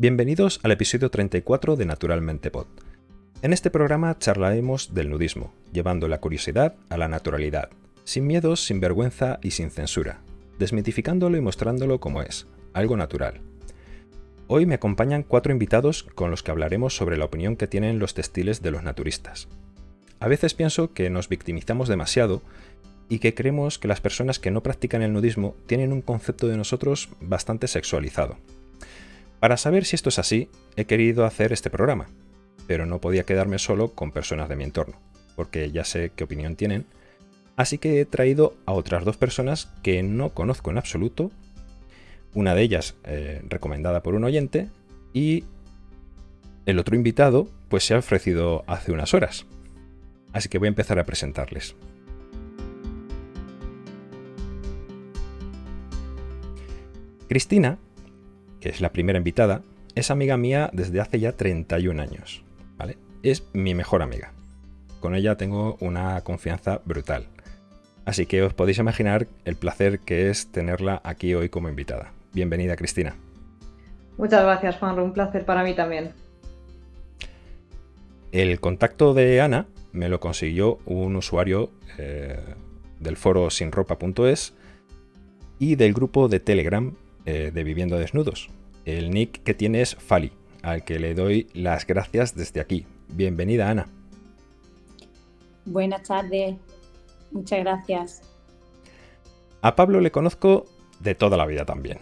Bienvenidos al episodio 34 de Naturalmente Pod. En este programa charlaremos del nudismo, llevando la curiosidad a la naturalidad, sin miedos, sin vergüenza y sin censura, desmitificándolo y mostrándolo como es, algo natural. Hoy me acompañan cuatro invitados con los que hablaremos sobre la opinión que tienen los textiles de los naturistas. A veces pienso que nos victimizamos demasiado y que creemos que las personas que no practican el nudismo tienen un concepto de nosotros bastante sexualizado. Para saber si esto es así, he querido hacer este programa, pero no podía quedarme solo con personas de mi entorno, porque ya sé qué opinión tienen, así que he traído a otras dos personas que no conozco en absoluto, una de ellas eh, recomendada por un oyente y el otro invitado pues se ha ofrecido hace unas horas. Así que voy a empezar a presentarles. Cristina, que es la primera invitada, es amiga mía desde hace ya 31 años. ¿vale? Es mi mejor amiga. Con ella tengo una confianza brutal. Así que os podéis imaginar el placer que es tenerla aquí hoy como invitada. Bienvenida, Cristina. Muchas gracias, Juan. Un placer para mí también. El contacto de Ana me lo consiguió un usuario eh, del foro sinropa.es y del grupo de Telegram eh, de Viviendo Desnudos. El nick que tiene es Fali, al que le doy las gracias desde aquí. Bienvenida, Ana. Buenas tardes, muchas gracias. A Pablo le conozco de toda la vida también.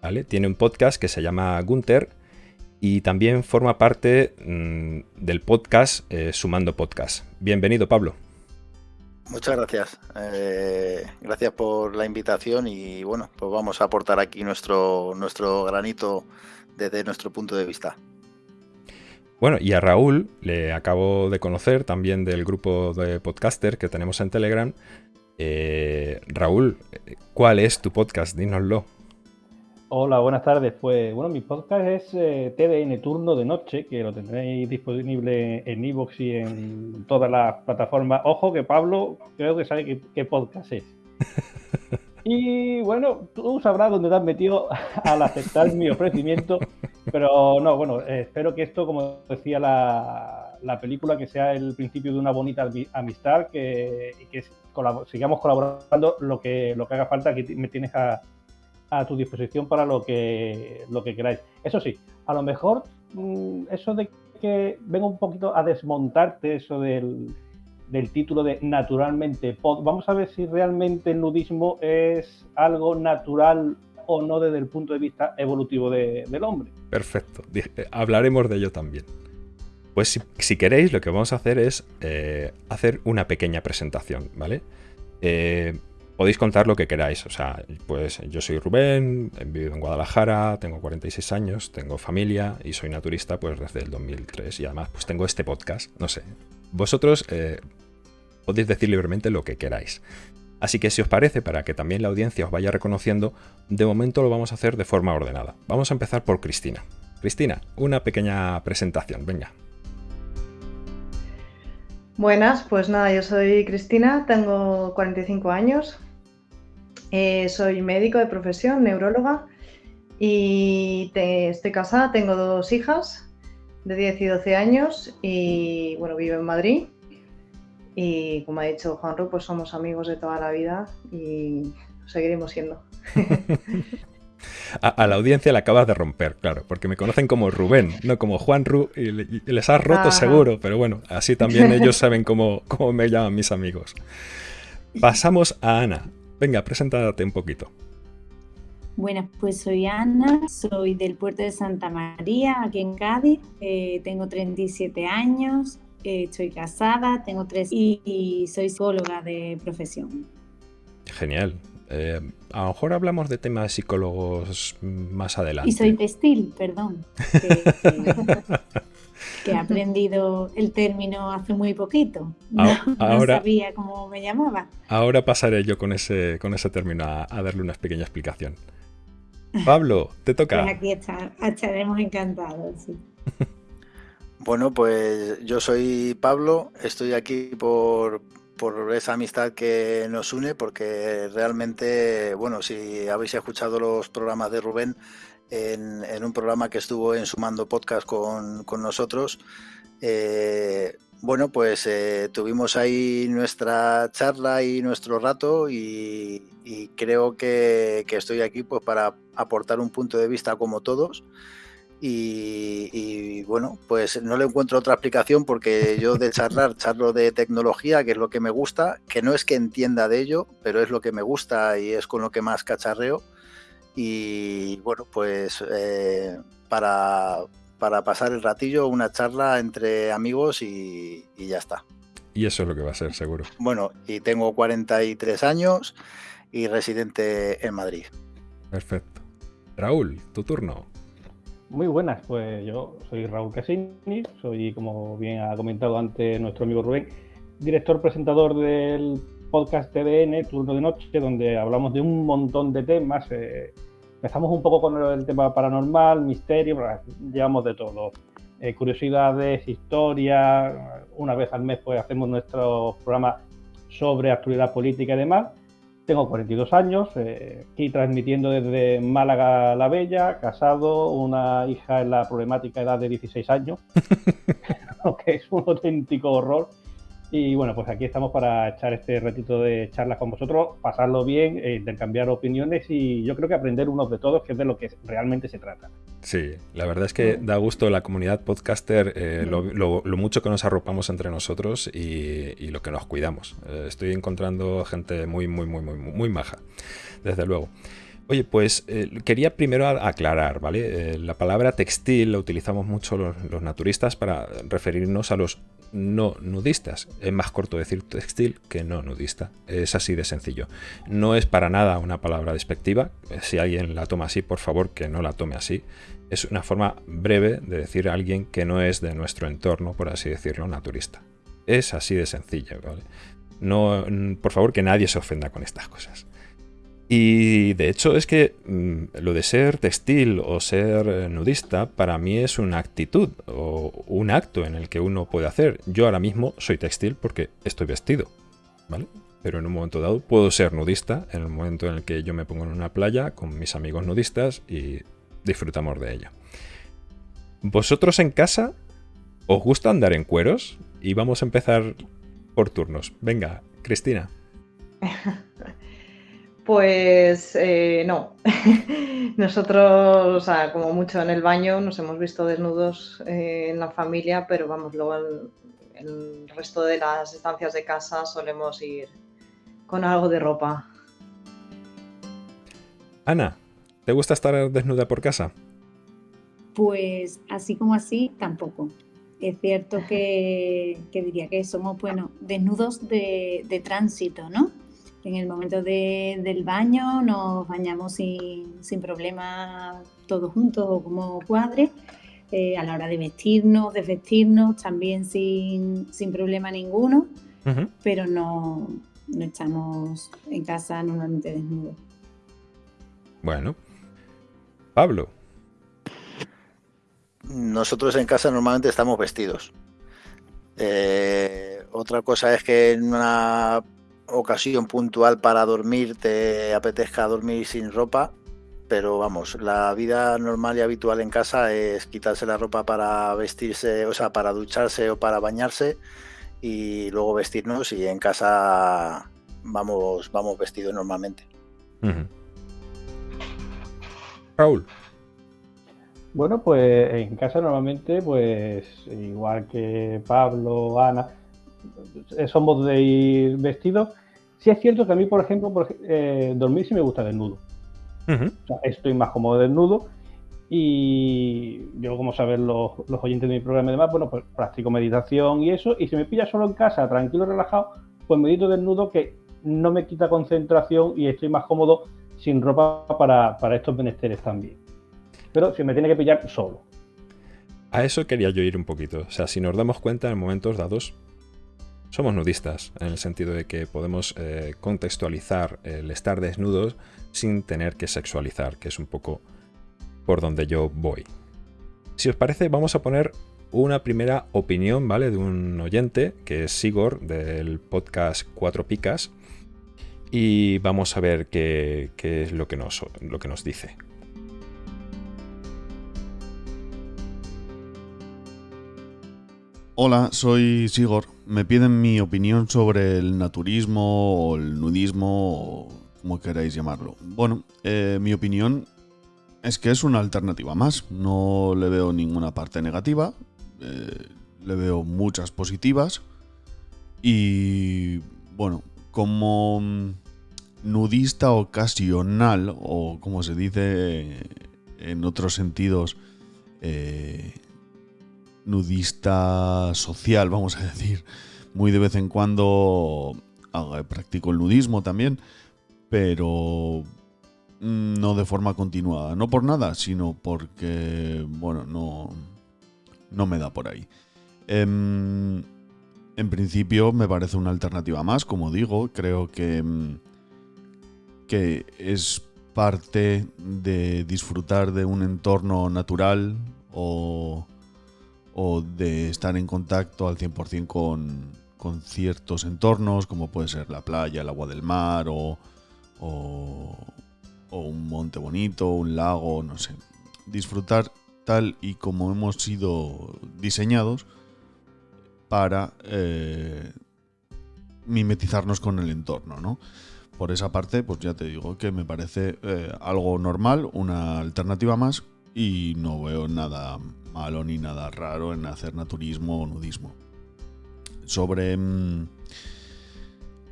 ¿vale? Tiene un podcast que se llama Gunter y también forma parte mm, del podcast eh, Sumando Podcast. Bienvenido, Pablo. Muchas gracias. Eh, gracias por la invitación y bueno, pues vamos a aportar aquí nuestro, nuestro granito desde nuestro punto de vista. Bueno, y a Raúl le acabo de conocer también del grupo de podcaster que tenemos en Telegram. Eh, Raúl, ¿cuál es tu podcast? Dínoslo. Hola, buenas tardes. Pues bueno, mi podcast es eh, TDN Turno de Noche, que lo tendréis disponible en Evox y en todas las plataformas. Ojo que Pablo creo que sabe qué, podcast es. Y bueno, tú sabrás dónde te has metido al aceptar mi ofrecimiento, pero no, bueno, espero que esto, como decía la, película, que sea el principio de una bonita amistad, que, que sigamos colaborando lo que, lo que haga falta, que me tienes a, a tu disposición para lo que, lo que queráis. Eso sí, a lo mejor mm, eso de que venga un poquito a desmontarte eso del, título de naturalmente Vamos a ver si realmente el nudismo es algo natural o no desde el punto de vista evolutivo del hombre. Perfecto, eh, hablaremos de ello también. Pues si, queréis, lo que vamos a hacer es eh, hacer una pequeña presentación, ¿vale? Eh, podéis contar lo que queráis. O sea, pues yo soy Rubén, he vivido en Guadalajara, tengo 46 años, tengo familia y soy naturista pues desde el 2003 y además pues tengo este podcast, no sé. Vosotros eh, podéis decir libremente lo que queráis. Así que si os parece, para que también la audiencia os vaya reconociendo, de momento lo vamos a hacer de forma ordenada. Vamos a empezar por Cristina. Cristina, una pequeña presentación, venga. Buenas, pues nada, yo soy Cristina, tengo 45 años, eh, soy médico de profesión, neuróloga, y estoy casada, tengo dos hijas de 10 y 12 años y bueno, vivo en Madrid. Y como ha dicho Juanro, pues somos amigos de toda la vida y seguiremos siendo. A, la audiencia le acabas de romper, claro, porque me conocen como Rubén, no como Juan Ru, y, les has roto seguro, pero bueno, así también ellos saben cómo, cómo me llaman mis amigos. Pasamos a Ana. Venga, preséntate un poquito. Bueno, pues soy Ana, soy del puerto de Santa María, aquí en Cádiz. Eh, tengo 37 años, eh, estoy casada, tengo tres y, y, soy psicóloga de profesión. Genial. Eh, a lo mejor hablamos de temas psicólogos más adelante. Y soy textil, perdón. Que, he aprendido el término hace muy poquito. No, ahora, sabía cómo me llamaba. Ahora pasaré yo con ese, con ese término a, darle una pequeña explicación. Pablo, te toca. Pues aquí estaremos encantados. Bueno, pues yo soy Pablo, estoy aquí por, por esa amistad que nos une, porque realmente, bueno, si habéis escuchado los programas de Rubén, en, un programa que estuvo en Sumando Podcast con, nosotros. Eh, bueno, pues eh, tuvimos ahí nuestra charla y nuestro rato y, creo que, estoy aquí pues para aportar un punto de vista como todos. Y, bueno, pues no le encuentro otra explicación porque yo de charlar charlo de tecnología, que es lo que me gusta, que no es que entienda de ello, pero es lo que me gusta y es con lo que más cacharreo. Y bueno, pues eh, para, para pasar el ratillo, una charla entre amigos y, y ya está. Y eso es lo que va a ser, seguro. Bueno, y tengo 43 años y residente en Madrid. Perfecto. Raúl, tu turno. Muy buenas, pues yo soy Raúl Casini, soy, como bien ha comentado antes nuestro amigo Rubén, director presentador del podcast TDN, Turno de Noche, donde hablamos de un montón de temas. Eh, empezamos un poco con el tema paranormal, misterio, llevamos de todo. Eh, curiosidades, historia, una vez al mes pues hacemos nuestro programa sobre actualidad política y demás. Tengo 42 años, eh, aquí transmitiendo desde Málaga la Bella, casado, una hija en la problemática edad de 16 años, que es un auténtico horror. Y bueno, pues aquí estamos para echar este ratito de charlas con vosotros, pasarlo bien, eh, intercambiar opiniones y yo creo que aprender unos de todos, que es de lo que realmente se trata. Sí, la verdad es que da gusto la comunidad podcaster, eh, lo, mucho que nos arropamos entre nosotros y, lo que nos cuidamos. Eh, estoy encontrando gente muy, muy, muy, muy, muy maja, desde luego. Oye, pues quería primero aclarar, ¿vale? la palabra textil la utilizamos mucho los, naturistas para referirnos a los no nudistas. Es más corto decir textil que no nudista. Es así de sencillo. No es para nada una palabra despectiva. Si alguien la toma así, por favor que no la tome así. Es una forma breve de decir a alguien que no es de nuestro entorno, por así decirlo, naturista. Es así de sencillo, ¿vale? No, por favor, que nadie se ofenda con estas cosas. Y de hecho es que mm, lo de ser textil o ser eh, nudista para mí es una actitud o un acto en el que uno puede hacer. Yo ahora mismo soy textil porque estoy vestido, ¿vale? Pero en un momento dado puedo ser nudista en el momento en el que yo me pongo en una playa con mis amigos nudistas y disfrutamos de ella. ¿Vosotros en casa os gusta andar en cueros? Y vamos a empezar por turnos. Venga, Cristina. Pues eh, no. Nosotros, o sea, como mucho en el baño, nos hemos visto desnudos eh, en la familia, pero vamos, luego en, el resto de las estancias de casa solemos ir con algo de ropa. Ana, ¿te gusta estar desnuda por casa? Pues así como así, tampoco. Es cierto que, diría que somos, bueno, desnudos de, de tránsito, ¿no? En el momento del baño nos bañamos sin, sin problema todos juntos o como cuadre. Eh, a la hora de vestirnos, desvestirnos, también sin, problema ninguno, pero no, no estamos en casa normalmente desnudos. Bueno, Pablo. Nosotros en casa normalmente estamos vestidos. Eh, otra cosa es que en una ocasión puntual para dormir te apetezca dormir sin ropa, pero vamos, la vida normal y habitual en casa es quitarse la ropa para vestirse, o sea, para ducharse o para bañarse y luego vestirnos y en casa vamos, vamos vestidos normalmente. Raúl. Bueno, pues en casa normalmente, pues igual que Pablo, Ana, somos de ir vestidos Sí es cierto que a mí, por ejemplo, eh, dormir sí me gusta desnudo. estoy más cómodo desnudo y yo, como saben los, oyentes de mi programa y demás, bueno, pues practico meditación y eso, y si me pilla solo en casa, tranquilo, relajado, pues medito desnudo que no me quita concentración y estoy más cómodo sin ropa para, para estos menesteres también. Pero si me tiene que pillar solo. A eso quería yo ir un poquito. O sea, si nos damos cuenta en momentos dados, somos nudistas, en el sentido de que podemos eh, contextualizar el estar desnudos sin tener que sexualizar, que es un poco por donde yo voy. Si os parece, vamos a poner una primera opinión, ¿vale? De un oyente, que es Sigor, del podcast Cuatro Picas, y vamos a ver qué, qué es lo que nos, lo que nos dice. Hola, soy Sigor me piden mi opinión sobre el naturismo o el nudismo o como queráis llamarlo. Bueno, eh, mi opinión es que es una alternativa más. No le veo ninguna parte negativa. Eh, le veo muchas positivas. Y bueno, como nudista ocasional, o como se dice en otros sentidos, eh, nudista social, vamos a decir. Muy de vez en cuando practico el nudismo también, pero no de forma continuada. No por nada, sino porque, bueno, no, no me da por ahí. Em, en principio me parece una alternativa más, como digo, creo que, em, que es parte de disfrutar de un entorno natural o o de estar en contacto al 100% con, con ciertos entornos, como puede ser la playa, el agua del mar o, o, un monte bonito, un lago, no sé. Disfrutar tal y como hemos sido diseñados para eh, mimetizarnos con el entorno, ¿no? Por esa parte, pues ya te digo que me parece eh, algo normal, una alternativa más y no veo nada malo ni nada raro en hacer naturismo o nudismo. Sobre mm,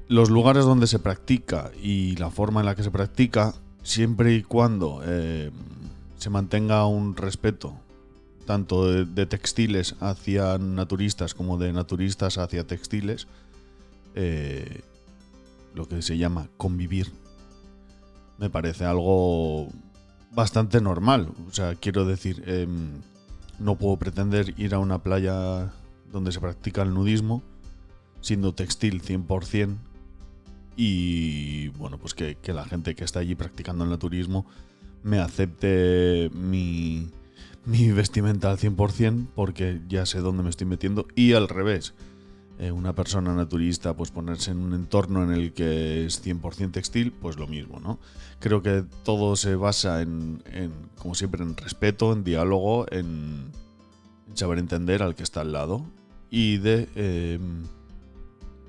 los lugares donde se practica y la forma en la que se practica, siempre y cuando eh, se mantenga un respeto tanto de, textiles hacia naturistas como de naturistas hacia textiles, eh, lo que se llama convivir, me parece algo bastante normal. O sea, quiero decir, em, no puedo pretender ir a una playa donde se practica el nudismo siendo textil 100% y bueno, pues que, la gente que está allí practicando el naturismo me acepte mi, mi vestimenta al 100% porque ya sé dónde me estoy metiendo y al revés. Eh, una persona naturista, pues ponerse en un entorno en el que es 100% textil, pues lo mismo, ¿no? Creo que todo se basa en, como siempre, en respeto, en diálogo, en, saber entender al que está al lado y de, em,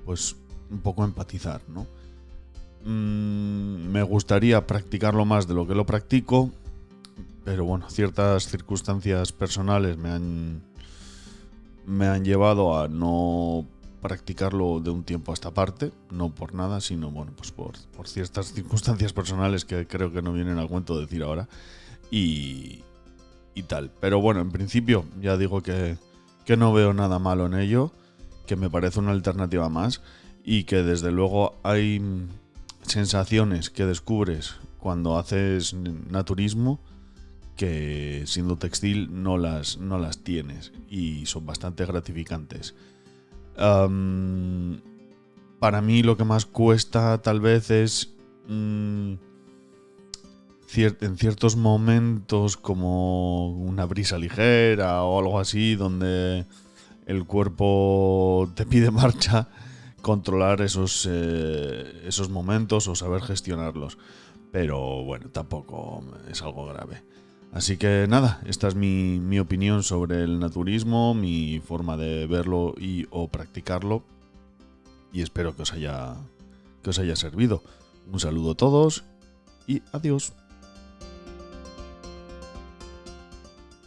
pues, un poco empatizar, ¿no? Mm, me gustaría practicarlo más de lo que lo practico, pero bueno, ciertas circunstancias personales me han, me han llevado a no practicarlo de un tiempo a esta parte, no por nada, sino bueno, pues por, ciertas circunstancias personales que creo que no vienen al cuento decir ahora y, y tal. Pero bueno, en principio ya digo que, que no veo nada malo en ello, que me parece una alternativa más y que desde luego hay sensaciones que descubres cuando haces naturismo que siendo textil no las, no las tienes y son bastante gratificantes para mí lo que más cuesta tal vez es mm, en ciertos momentos como una brisa ligera o algo así donde el cuerpo te pide marcha, controlar esos, eh, esos momentos o saber gestionarlos. Pero bueno, tampoco es algo grave. Así que nada, esta es mi, opinión sobre el naturismo, mi forma de verlo y o practicarlo. Y espero que os haya, que os haya servido. Un saludo a todos y adiós.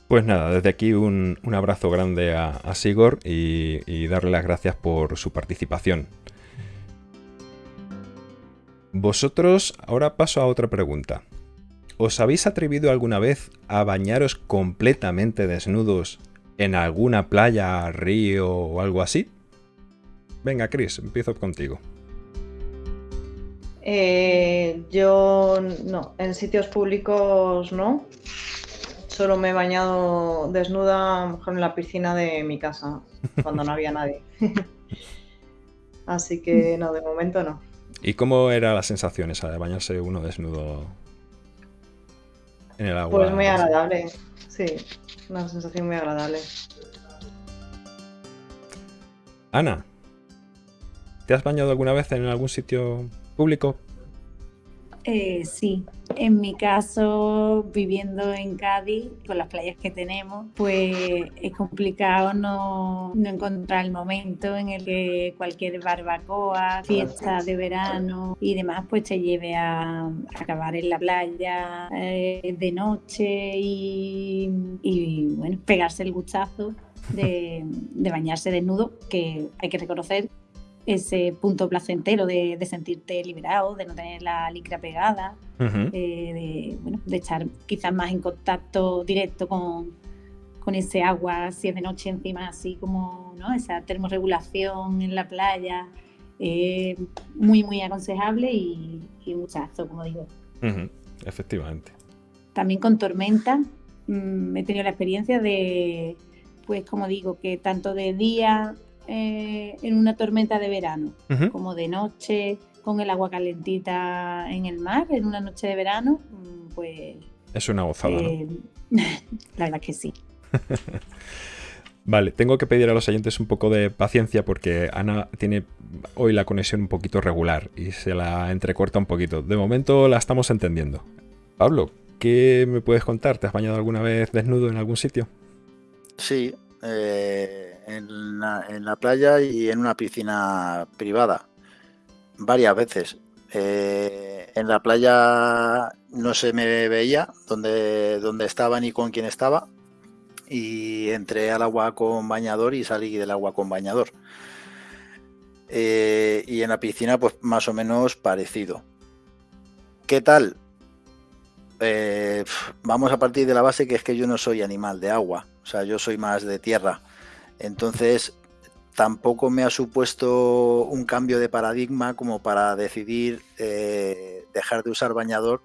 Pues nada, desde aquí un, abrazo grande a, a Sigor y darle las gracias por su participación. Vosotros, ahora paso a otra pregunta. ¿Os habéis atrevido alguna vez a bañaros completamente desnudos en alguna playa, río o algo así? Venga, Chris, empiezo contigo. Eh, yo no, en sitios públicos no. Solo me he bañado desnuda en la piscina de mi casa, cuando no había nadie. Así que no, de momento no. ¿Y cómo era la sensación esa de bañarse uno desnudo en el agua. Pues muy agradable, sí, una sensación muy agradable. Ana, ¿te has bañado alguna vez en algún sitio público? Eh, sí, en mi caso, viviendo en Cádiz, con las playas que tenemos, pues es complicado no, encontrar el momento en el que cualquier barbacoa, fiesta de verano y demás, pues te lleve a, acabar en la playa eh, de noche y, bueno, pegarse el gustazo de, de bañarse desnudo, que hay que reconocer ese punto placentero de, sentirte liberado, de no tener la licra pegada, eh, de, estar quizás más en contacto directo con, ese agua, si es de noche encima, así como ¿no? esa termorregulación en la playa, eh, muy, muy aconsejable y, y muchazo, como digo. Efectivamente. También con tormenta mm, he tenido la experiencia de, pues como digo, que tanto de día eh, en una tormenta de verano, como de noche, con el agua calentita en el mar, en una noche de verano, mm, pues... Es una gozada, eh, La verdad que sí. Vale, tengo que pedir a los oyentes un poco de paciencia porque Ana tiene hoy la conexión un poquito regular y se la entrecorta un poquito. De momento la estamos entendiendo. Pablo, ¿qué me puedes contar? ¿Te has bañado alguna vez desnudo en algún sitio? Sí, eh, en la, playa y en una piscina privada, varias veces. Eh, en la playa no se me veía dónde, dónde estaba ni con quién estaba y entré al agua con bañador y salí del agua con bañador. Eh, y en la piscina pues más o menos parecido. ¿Qué tal? Eh, vamos a partir de la base que es que yo no soy animal de agua, o sea, yo soy más de tierra. Entonces, tampoco me ha supuesto un cambio de paradigma como para decidir eh, dejar de usar bañador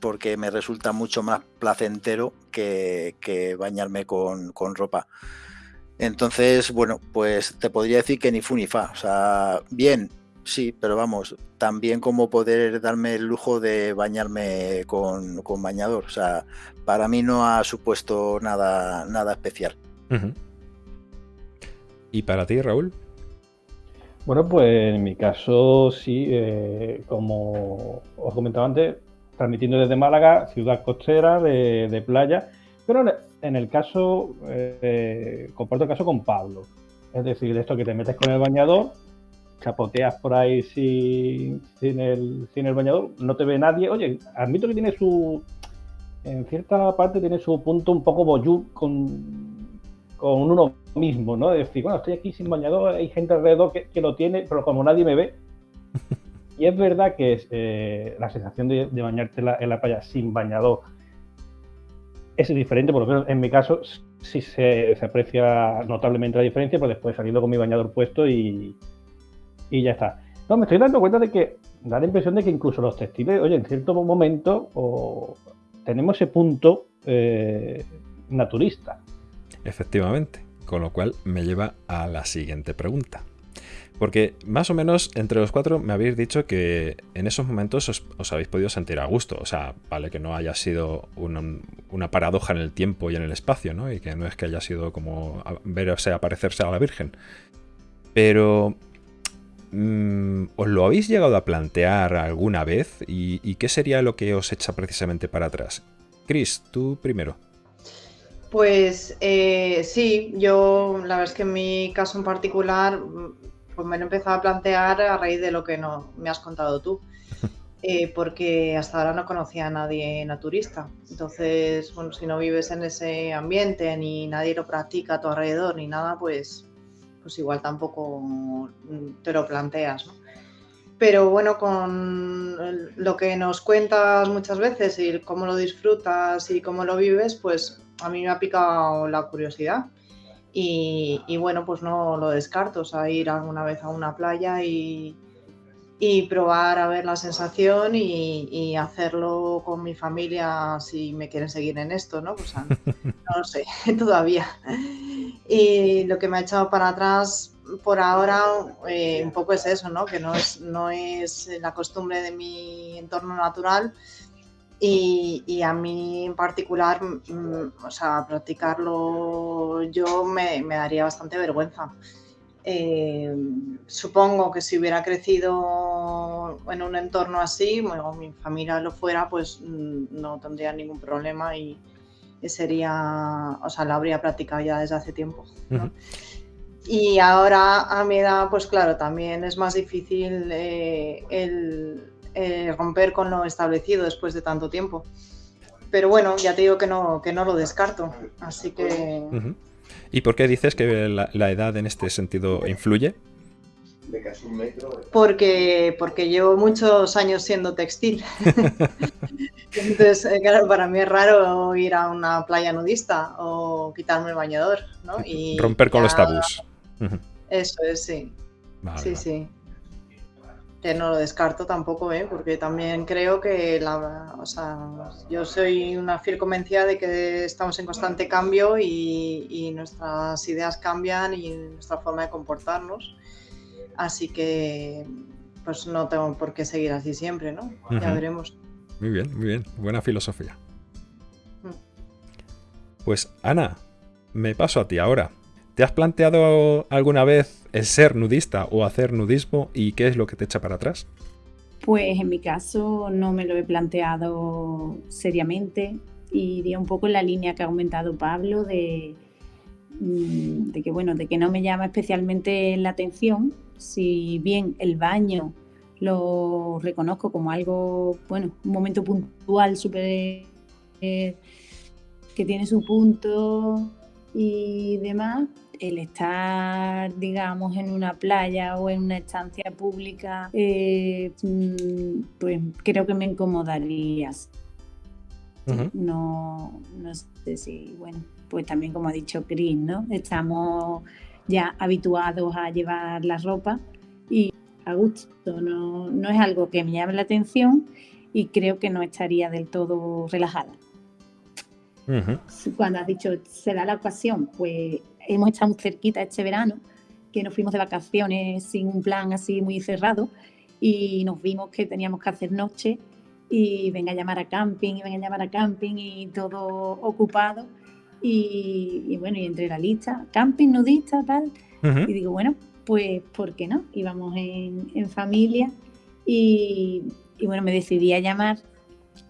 porque me resulta mucho más placentero que, bañarme con, ropa. Entonces, bueno, pues te podría decir que ni fu ni fa. O sea, bien, sí, pero vamos, también como poder darme el lujo de bañarme con, bañador. O sea, para mí no ha supuesto nada, nada especial. ¿Y para ti, Raúl? Bueno, pues en mi caso sí, eh, como os comentaba antes, transmitiendo desde Málaga, ciudad costera de, playa, pero en el caso, eh, comparto el caso con Pablo, es decir, esto que te metes con el bañador, chapoteas por ahí sin, el, sin el bañador, no te ve nadie, oye, admito que tiene su, en cierta parte tiene su punto un poco boyú con con uno mismo, ¿no? De decir, bueno, estoy aquí sin bañador, hay gente alrededor que, lo tiene, pero como nadie me ve. Y es verdad que es, eh, la sensación de, bañarte en la, playa sin bañador es diferente, por lo menos en mi caso sí se, aprecia notablemente la diferencia, pero después saliendo con mi bañador puesto y, y ya está. No, me estoy dando cuenta de que da la impresión de que incluso los textiles, oye, en cierto momento tenemos ese punto eh, naturista. Efectivamente, con lo cual me lleva a la siguiente pregunta. Porque más o menos entre los cuatro me habéis dicho que en esos momentos os, habéis podido sentir a gusto. O sea, vale que no haya sido una, paradoja en el tiempo y en el espacio, ¿no? Y que no es que haya sido como verse aparecerse a la Virgen. Pero mm, ¿Os lo habéis llegado a plantear alguna vez? ¿Y, ¿Y, qué sería lo que os echa precisamente para atrás? Chris, tú primero. Pues eh, sí, yo la verdad es que en mi caso en particular pues me lo he empezado a plantear a raíz de lo que no me has contado tú, eh, porque hasta ahora no conocía a nadie naturista. Entonces, bueno, si no vives en ese ambiente ni nadie lo practica a tu alrededor ni nada, pues, pues igual tampoco te lo planteas, ¿no? Pero bueno, con lo que nos cuentas muchas veces y cómo lo disfrutas y cómo lo vives, pues a mí me ha picado la curiosidad. Y, bueno, pues no lo descarto, o sea, ir alguna vez a una playa y, probar a ver la sensación y, hacerlo con mi familia si me quieren seguir en esto, ¿no? Pues, no lo sé, todavía. Y lo que me ha echado para atrás por ahora eh, un poco es eso, ¿no? Que no es, no es la costumbre de mi entorno natural y, a mí en particular, mm, o sea, practicarlo yo me, daría bastante vergüenza. eh, supongo que si hubiera crecido en un entorno así, bueno, mi familia lo fuera, pues mm, no tendría ningún problema y, sería, o sea, lo habría practicado ya desde hace tiempo. Y ahora a mi edad, pues claro, también es más difícil eh, el, romper con lo establecido después de tanto tiempo. Pero bueno, ya te digo que no, que no lo descarto. Así que... ¿Y por qué dices que la, edad en este sentido influye? Porque, porque llevo muchos años siendo textil. Entonces, eh, claro, para mí es raro ir a una playa nudista o quitarme el bañador, ¿no? Y Romper con los tabús. Eso es, sí. sí, sí. Que no lo descarto tampoco, ¿eh? porque también creo que la, o sea, yo soy una fiel convencida de que estamos en constante cambio y, nuestras ideas cambian y nuestra forma de comportarnos. Así que pues no tengo por qué seguir así siempre, ¿no? Ya veremos. Muy bien, muy bien. Buena filosofía. Mm. Pues Ana, me paso a ti ahora. ¿Te has planteado alguna vez el ser nudista o hacer nudismo y qué es lo que te echa para atrás? Pues en mi caso no me lo he planteado seriamente y iría un poco en la línea que ha comentado Pablo de, mm, de que bueno, de que no me llama especialmente la atención. Si bien el baño lo reconozco como algo, bueno, un momento puntual súper eh, que tiene su punto y demás, el estar, digamos, en una playa o en una estancia pública, eh, mm, pues creo que me incomodaría. no, no sé si, bueno, pues también como ha dicho Chris, ¿no? Estamos ya habituados a llevar la ropa y a gusto, no, no es algo que me llame la atención y creo que no estaría del todo relajada. Cuando has dicho será la ocasión, pues hemos estado muy cerquita este verano, que nos fuimos de vacaciones sin un plan así muy cerrado y nos vimos que teníamos que hacer noche y venga a llamar a camping y venga a llamar a camping y todo ocupado. Y, bueno, y entre la lista, camping, nudista, tal. Y digo, bueno, pues, ¿por qué no? Íbamos en, en familia y, y, bueno, me decidí a llamar,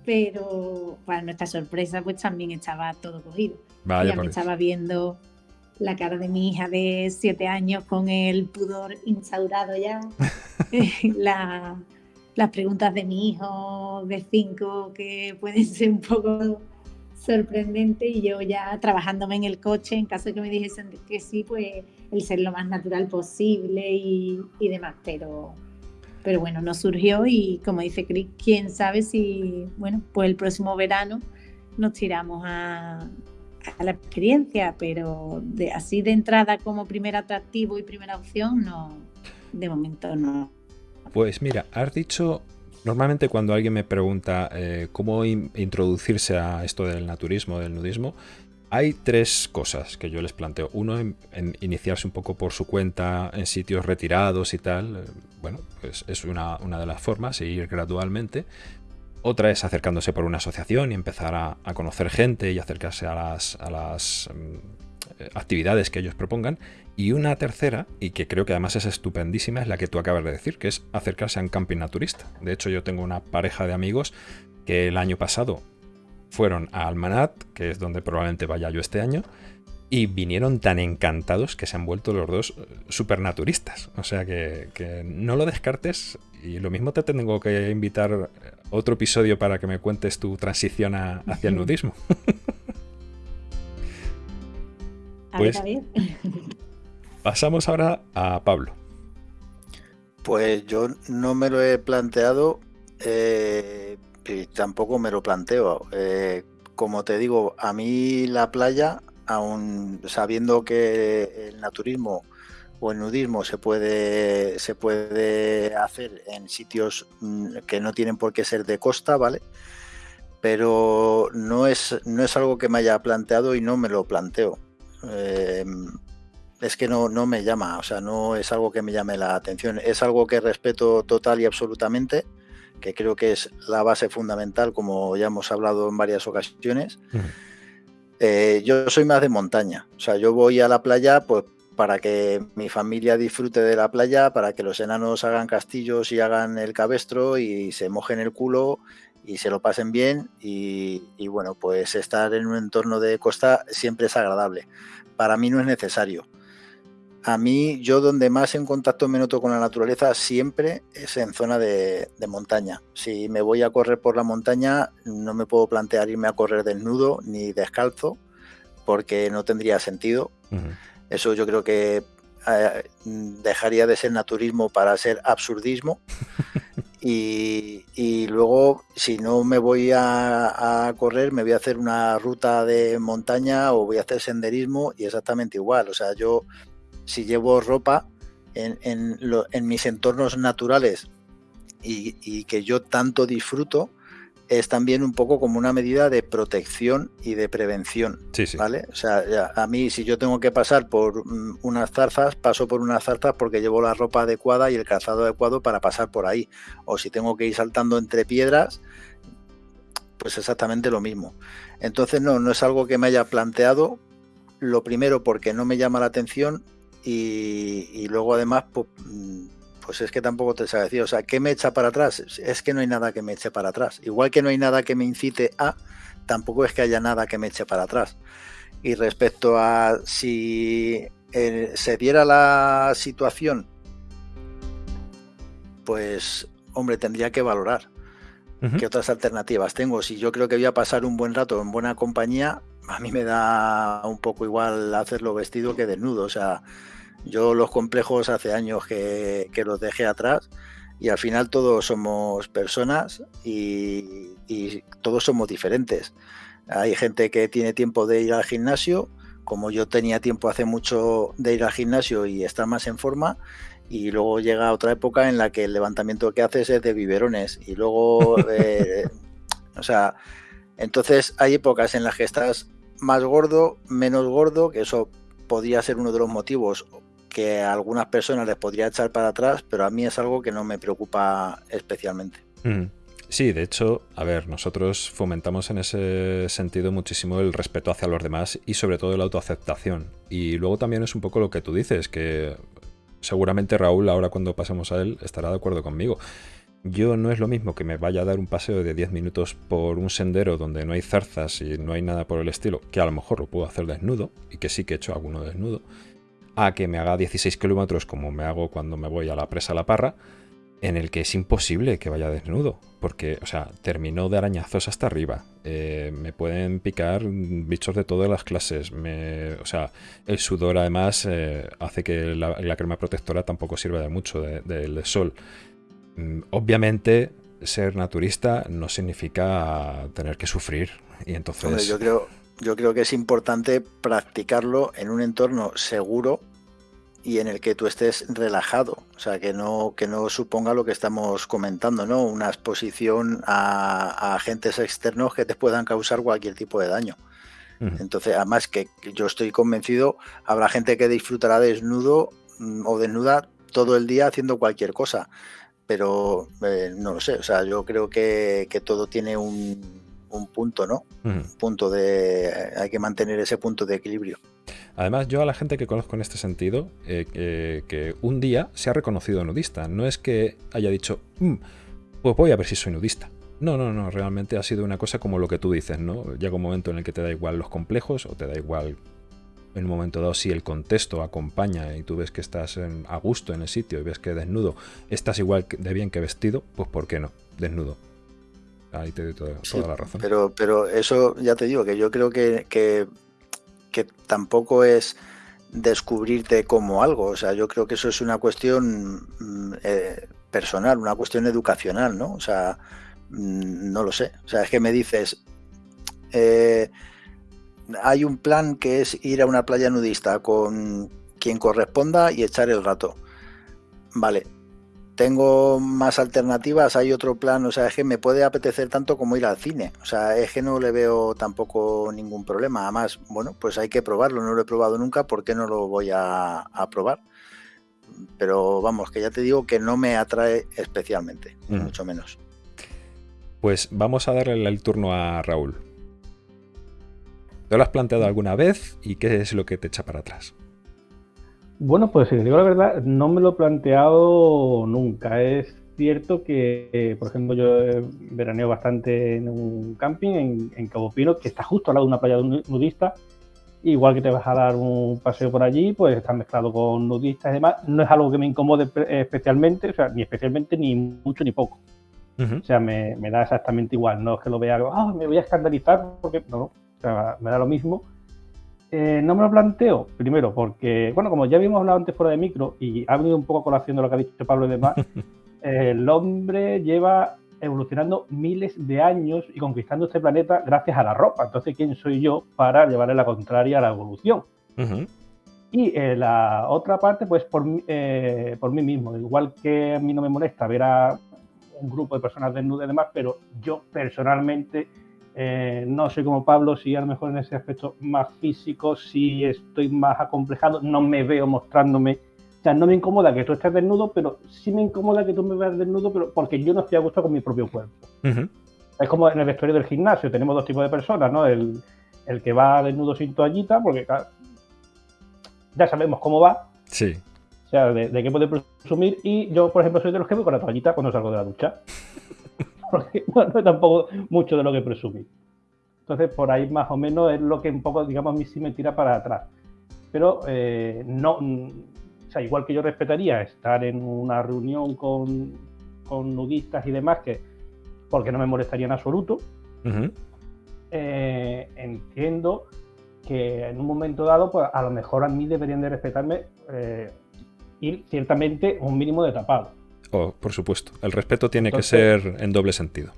pero para nuestra sorpresa, pues también estaba todo cogido. ya me estaba viendo la cara de mi hija de siete años con el pudor instaurado ya, eh, las preguntas de mi hijo de cinco que pueden ser un poco sorprendentes y yo ya trabajándome en el coche en caso de que me dijesen que sí, pues el ser lo más natural posible y, y demás, pero, pero bueno, no surgió y como dice Chris, quién sabe si, bueno, pues el próximo verano nos tiramos a, a la experiencia, pero así de entrada como primer atractivo y primera opción, no, de momento no. Pues mira, has dicho, normalmente cuando alguien me pregunta eh, cómo introducirse a esto del naturismo, del nudismo, hay tres cosas que yo les planteo. Uno, en, iniciarse un poco por su cuenta en sitios retirados y tal. Eh, bueno, pues es una, una de las formas, ir gradualmente. Otra es acercándose por una asociación y empezar a, conocer gente y acercarse a las, mm, actividades que ellos propongan. Y una tercera, y que creo que además es estupendísima, es la que tú acabas de decir, que es acercarse a un camping naturista. De hecho, yo tengo una pareja de amigos que el año pasado fueron a Almanat, que es donde probablemente vaya yo este año, y vinieron tan encantados que se han vuelto los dos eh, supernaturistas. O sea que, que, no lo descartes y lo mismo te tengo que invitar otro episodio para que me cuentes tu transición hacia el nudismo. pues pasamos ahora a Pablo. Pues yo no me lo he planteado eh, y tampoco me lo planteo. Eh, como te digo, a mí la playa, aún sabiendo que el naturismo o el nudismo se puede, se puede hacer en sitios mm, que no tienen por qué ser de costa, ¿vale? Pero no es, no es algo que me haya planteado y no me lo planteo. Em, es que no, no me llama, o sea, no es algo que me llame la atención. Es algo que respeto total y absolutamente, que creo que es la base fundamental, como ya hemos hablado en varias ocasiones. Eh, yo soy más de montaña, o sea, yo voy a la playa pues para que mi familia disfrute de la playa, para que los enanos hagan castillos y hagan el cabestro y se mojen el culo y se lo pasen bien y, y bueno, pues estar en un entorno de costa siempre es agradable. Para mí no es necesario a mí, yo donde más en contacto me noto con la naturaleza siempre es en zona de, montaña. Si me voy a correr por la montaña, no me puedo plantear irme a correr desnudo ni descalzo, porque no tendría sentido. Eso yo creo que eh, dejaría de ser naturismo para ser absurdismo. y, luego, si no me voy a, a, correr, me voy a hacer una ruta de montaña o voy a hacer senderismo y exactamente igual. O sea, yo si llevo ropa en, mis entornos naturales y, que yo tanto disfruto, es también un poco como una medida de protección y de prevención. ¿Vale? O sea, a mí si yo tengo que pasar por mm, unas zarzas, paso por unas zarzas porque llevo la ropa adecuada y el calzado adecuado para pasar por ahí. O si tengo que ir saltando entre piedras, pues exactamente lo mismo. Entonces no, no es algo que me haya planteado. Lo primero porque no me llama la atención y, luego además, pues, es que tampoco te sabe decir, o sea, ¿qué me echa para atrás? Es que no hay nada que me eche para atrás. Igual que no hay nada que me incite a, tampoco es que haya nada que me eche para atrás. Y respecto a si eh, se diera la situación, pues, hombre, tendría que valorar qué otras alternativas tengo. Si yo creo que voy a pasar un buen rato en buena compañía, a mí me da un poco igual hacerlo vestido que desnudo. O sea, yo los complejos hace años que, los dejé atrás y al final todos somos personas y, todos somos diferentes. Hay gente que tiene tiempo de ir al gimnasio, como yo tenía tiempo hace mucho de ir al gimnasio y estar más en forma, y luego llega otra época en la que el levantamiento que haces es de biberones y luego, eh, o sea, entonces hay épocas en las que estás más gordo, menos gordo, que eso podría ser uno de los motivos que a algunas personas les podría echar para atrás, pero a mí es algo que no me preocupa especialmente. Mm. Sí, de hecho, a ver, nosotros fomentamos en ese sentido muchísimo el respeto hacia los demás y sobre todo la autoaceptación. Y luego también es un poco lo que tú dices, que seguramente Raúl, ahora cuando pasemos a él, estará de acuerdo conmigo. Yo no es lo mismo que me vaya a dar un paseo de 10 minutos por un sendero donde no hay zarzas y no hay nada por el estilo, que a lo mejor lo puedo hacer desnudo, y que sí que he hecho alguno desnudo, a que me haga 16 kilómetros como me hago cuando me voy a la presa La Parra, en el que es imposible que vaya desnudo, porque, o sea, termino de arañazos hasta arriba, eh, me pueden picar bichos de todas las clases, me, o sea, el sudor además eh, hace que la, crema protectora tampoco sirva de mucho del sol. Mm, obviamente, ser naturista no significa tener que sufrir. Y entonces. yo creo, yo creo que es importante practicarlo en un entorno seguro y en el que tú estés relajado, o sea, que no, que no suponga lo que estamos comentando, ¿no? Una exposición a, agentes externos que te puedan causar cualquier tipo de daño. Entonces, además que yo estoy convencido, habrá gente que disfrutará desnudo mm, o desnuda todo el día haciendo cualquier cosa pero eh, no lo sé, o sea, yo creo que, todo tiene un, punto, ¿no? Un punto de... hay que mantener ese punto de equilibrio. Además, yo a la gente que conozco en este sentido, eh, que un día se ha reconocido nudista, no es que haya dicho, mm, pues voy a ver si soy nudista. No, no, no, realmente ha sido una cosa como lo que tú dices, ¿no? Llega un momento en el que te da igual los complejos o te da igual en un momento dado, si el contexto acompaña y tú ves que estás a gusto en el sitio y ves que desnudo estás igual de bien que vestido, pues ¿por qué no? Desnudo. Ahí te doy toda, la razón. Pero, pero eso ya te digo, que yo creo que, que, tampoco es descubrirte como algo. O sea, yo creo que eso es una cuestión mm, eh, personal, una cuestión educacional, ¿no? O sea, mm, no lo sé. O sea, es que me dices, eh, hay un plan que es ir a una playa nudista con quien corresponda y echar el rato. Vale, tengo más alternativas, hay otro plan, o sea, es que me puede apetecer tanto como ir al cine, o sea, es que no le veo tampoco ningún problema, además, bueno, pues hay que probarlo, no lo he probado nunca, ¿por qué no lo voy a, probar? Pero vamos, que ya te digo que no me atrae especialmente, mucho menos. Pues vamos a darle el turno a Raúl. ¿Te lo has planteado alguna vez y qué es lo que te echa para atrás? Bueno, pues si digo la verdad, no me lo he planteado nunca. Es cierto que, eh, por ejemplo, yo veraneo bastante en un camping en, en, Cabo Pino, que está justo al lado de una playa nudista. Igual que te vas a dar un paseo por allí, pues está mezclado con nudistas y demás. No es algo que me incomode especialmente, o sea, ni especialmente, ni mucho ni poco. O sea, me, da exactamente igual. No es que lo vea, ah, me voy a escandalizar, porque no, no. O sea, me da lo mismo. Eh, no me lo planteo, primero, porque, bueno, como ya habíamos hablado antes fuera de micro, y ha venido un poco a colación de lo que ha dicho Pablo y demás, el hombre lleva evolucionando miles de años y conquistando este planeta gracias a la ropa. Entonces, ¿quién soy yo para llevarle la contraria a la evolución? Y eh, la otra parte, pues por, eh, por mí mismo. Igual que a mí no me molesta ver a un grupo de personas desnudas y demás, pero yo personalmente eh, no soy como Pablo, si a lo mejor en ese aspecto más físico, si estoy más acomplejado, no me veo mostrándome o sea, no me incomoda que tú estés desnudo, pero sí me incomoda que tú me veas desnudo, pero porque yo no estoy a gusto con mi propio cuerpo. Es como en el vestuario del gimnasio, tenemos dos tipos de personas, ¿no? El, que va desnudo sin toallita, porque ya sabemos cómo va. Sí. O sea, de, qué puede presumir. Y yo, por ejemplo, soy de los que voy con la toallita cuando salgo de la ducha. Porque no, no, tampoco mucho de lo que presumir. Entonces, por ahí más o menos es lo que un poco, digamos, a mí sí me tira para atrás. Pero eh, no, o sea, igual que yo respetaría estar en una reunión con, nudistas y demás, que porque no me molestaría en absoluto, eh, entiendo que en un momento dado, pues a lo mejor a mí deberían de respetarme eh, y ciertamente un mínimo de tapado. Oh, por supuesto. El respeto tiene que ser en doble sentido.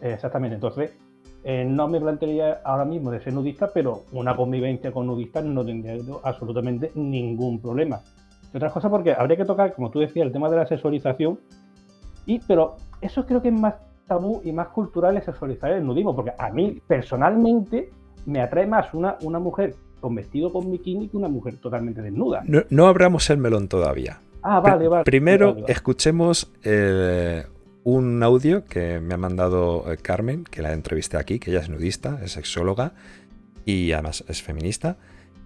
Exactamente. Entonces, eh, no me plantearía ahora mismo de ser nudista, pero una convivencia con nudistas no tendría absolutamente ningún problema otras cosas porque habría que tocar, como tú decías, el tema de la sexualización, y, pero eso creo que es más tabú y más cultural el sexualizar el nudismo, porque a mí personalmente me atrae más una, una mujer con vestido con bikini que una mujer totalmente desnuda. No, abramos el melón todavía. Ah, vale, vale. Primero escuchemos eh, un audio que me ha mandado eh, Carmen, que la entrevisté aquí, que ella es nudista, es sexóloga y además es feminista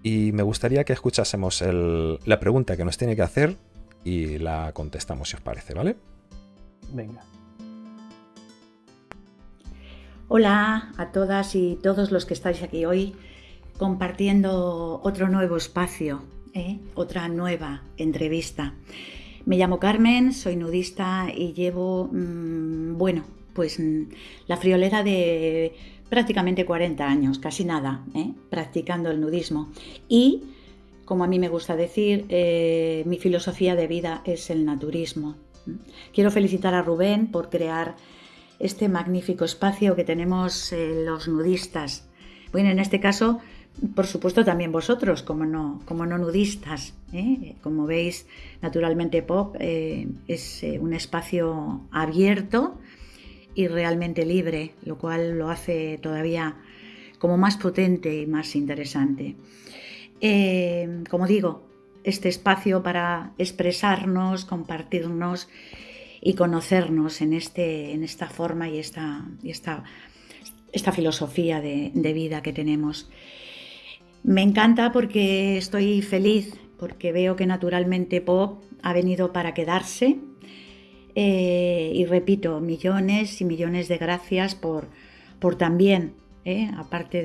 y me gustaría que escuchásemos la pregunta que nos tiene que hacer y la contestamos si os parece, ¿vale? Venga. Hola a todas y todos los que estáis aquí hoy compartiendo otro nuevo espacio, ¿eh? otra nueva entrevista. Me llamo Carmen, soy nudista y llevo, mm, bueno, pues mm, la friolera de prácticamente 40 años, casi nada, ¿eh? practicando el nudismo. Y, como a mí me gusta decir, eh, mi filosofía de vida es el naturismo. Quiero felicitar a Rubén por crear este magnífico espacio que tenemos los nudistas. Bueno, en este caso, por supuesto, también vosotros, como no, como no nudistas. Como veis, naturalmente Pop es un espacio abierto y realmente libre, lo cual lo hace todavía como más potente y más interesante. Eh, como digo, este espacio para expresarnos, compartirnos y conocernos en, este, en esta forma y esta, esta, esta filosofía de, vida que tenemos. Me encanta porque estoy feliz, porque veo que naturalmente Pop ha venido para quedarse eh, y repito, millones y millones de gracias por, por también, eh, aparte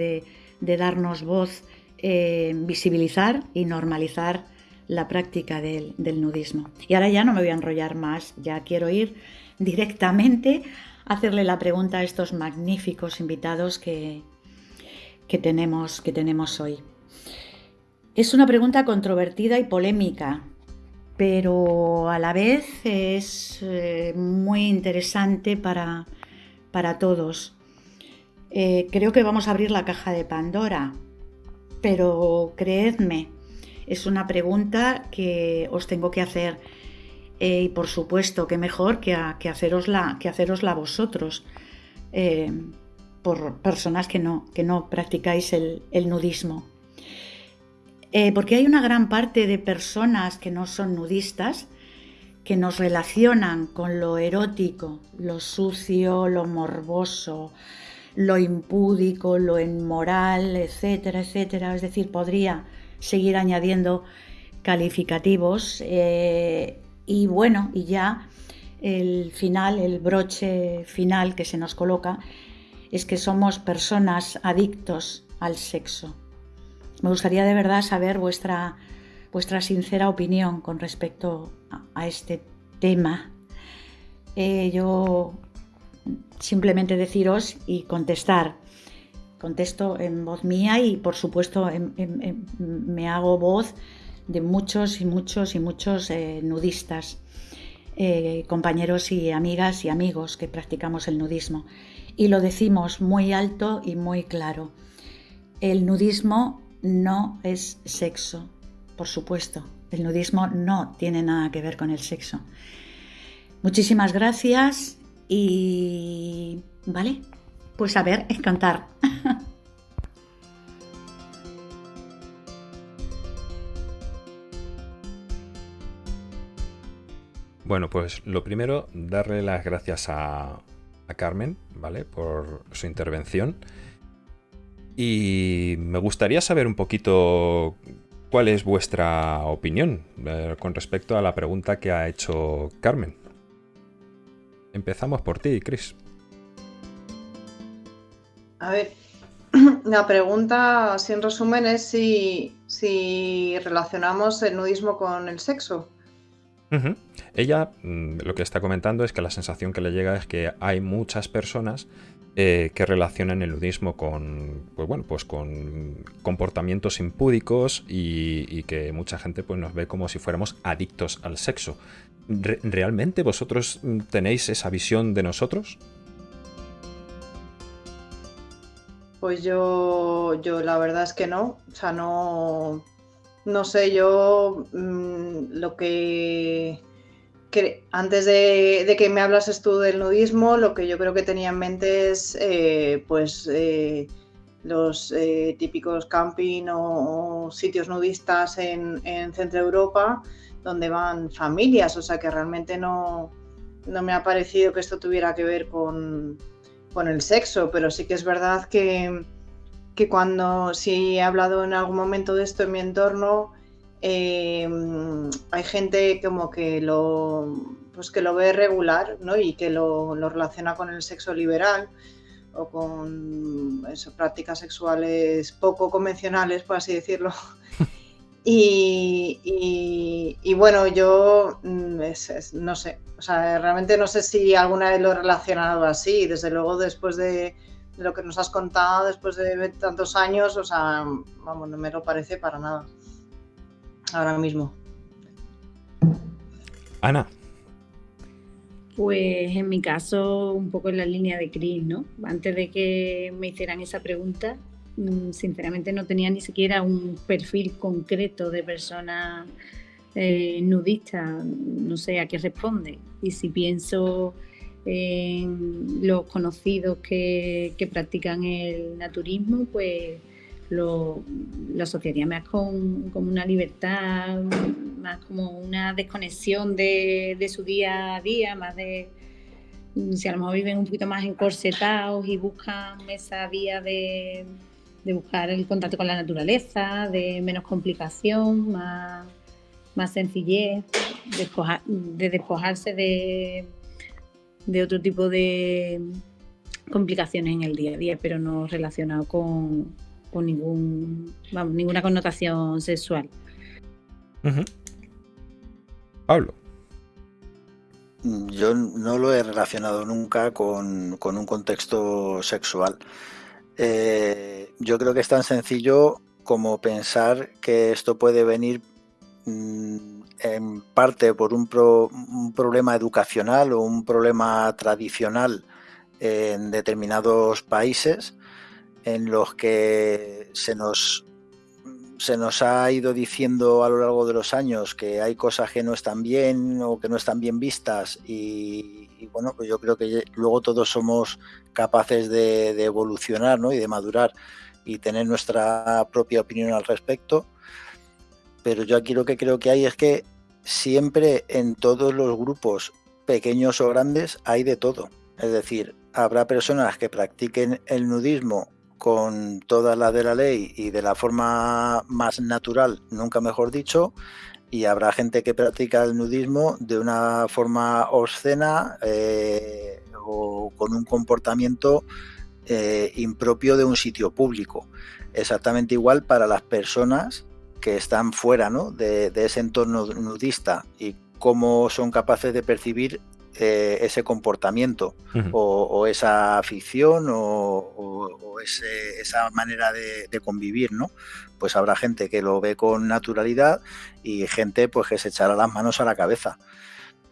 de, darnos voz, eh, visibilizar y normalizar la práctica del, nudismo. Y ahora ya no me voy a enrollar más, ya quiero ir directamente a hacerle la pregunta a estos magníficos invitados que, que, tenemos, que tenemos hoy. Es una pregunta controvertida y polémica, pero a la vez es eh, muy interesante para, todos. Eh, creo que vamos a abrir la caja de Pandora, pero creedme, es una pregunta que os tengo que hacer eh, y por supuesto que mejor que, que, hacerosla, que vosotros, por personas que no, que no practicáis el nudismo. Eh, porque hay una gran parte de personas que no son nudistas que nos relacionan con lo erótico, lo sucio, lo morboso, lo impúdico, lo inmoral, etcétera, etcétera. Es decir, podría seguir añadiendo calificativos. Eh, y bueno, y ya el final, el broche final que se nos coloca, es que somos personas adictos al sexo. Me gustaría de verdad saber vuestra, vuestra sincera opinión con respecto a, este tema. Eh, yo simplemente deciros y contestar. Contesto en voz mía y por supuesto me hago voz de muchos y muchos y muchos eh, nudistas, eh, compañeros y amigas y amigos que practicamos el nudismo. Y lo decimos muy alto y muy claro. El nudismo no es sexo, por supuesto. El nudismo no tiene nada que ver con el sexo. Muchísimas gracias y... ¿Vale? Pues a ver, encantar. Bueno, pues lo primero, darle las gracias a, Carmen, ¿vale? Por su intervención. Y me gustaría saber un poquito cuál es vuestra opinión eh, con respecto a la pregunta que ha hecho Carmen. Empezamos por ti, Chris. A ver, la pregunta, en resumen, es si, si relacionamos el nudismo con el sexo. Ella mm, lo que está comentando es que la sensación que le llega es que hay muchas personas eh, que relacionan el nudismo con, pues bueno, pues con comportamientos impúdicos y, que mucha gente pues, nos ve como si fuéramos adictos al sexo. ¿Realmente vosotros tenéis esa visión de nosotros? Pues yo, yo la verdad es que no. O sea, no, no sé, yo mm, lo que, antes de, que me hablases tú del nudismo, lo que yo creo que tenía en mente es eh, pues eh, los eh, típicos camping o, sitios nudistas en, Centro Europa donde van familias, o sea que realmente no, no me ha parecido que esto tuviera que ver con, con el sexo, pero sí que es verdad que que cuando, si he hablado en algún momento de esto en mi entorno, em, hay gente como que lo, pues que lo ve regular ¿no? y que lo, relaciona con el sexo liberal o con prácticas sexuales poco convencionales, por así decirlo. Y, bueno, yo mm, no sé, o sea, realmente no sé si alguna vez lo he relacionado así. Desde luego, después de, lo que nos has contado después de tantos años, o sea, vamos, no me lo parece para nada. Ahora mismo. Ana. Pues en mi caso, un poco en la línea de Chris, ¿no? Antes de que me hicieran esa pregunta, mm, sinceramente no tenía ni siquiera un perfil concreto de persona eh, nudista, no sé a qué responde. Y si pienso en los conocidos que, practican el naturismo, pues lo, asociaría más con, una libertad, más como una desconexión de, su día a día, más de si a lo mejor viven un poquito más encorsetados y buscan esa vía de, buscar el contacto con la naturaleza, de menos complicación, más, más sencillez, de despojarse de de otro tipo de complicaciones en el día a día, pero no relacionado con, ningún, ninguna connotación sexual. Pablo. Yo no lo he relacionado nunca con, un contexto sexual. Eh, yo creo que es tan sencillo como pensar que esto puede venir mm, en parte por un, problema educacional o un problema tradicional en determinados países en los que se nos, se nos ha ido diciendo a lo largo de los años que hay cosas que no están bien o que no están bien vistas y, bueno, pues yo creo que luego todos somos capaces de, de evolucionar ¿no? y de madurar y tener nuestra propia opinión al respecto pero yo aquí lo que creo que hay es que siempre en todos los grupos, pequeños o grandes, hay de todo. Es decir, habrá personas que practiquen el nudismo con todas las de la ley y de la forma más natural, nunca mejor dicho, y habrá gente que practica el nudismo de una forma obscena eh, o con un comportamiento eh, impropio de un sitio público. Exactamente igual para las personas que están fuera de, ese entorno nudista y cómo son capaces de percibir eh, ese comportamiento o, esa afición o, esa manera de, convivir, ¿no? Pues habrá gente que lo ve con naturalidad y gente pues que se echará las manos a la cabeza.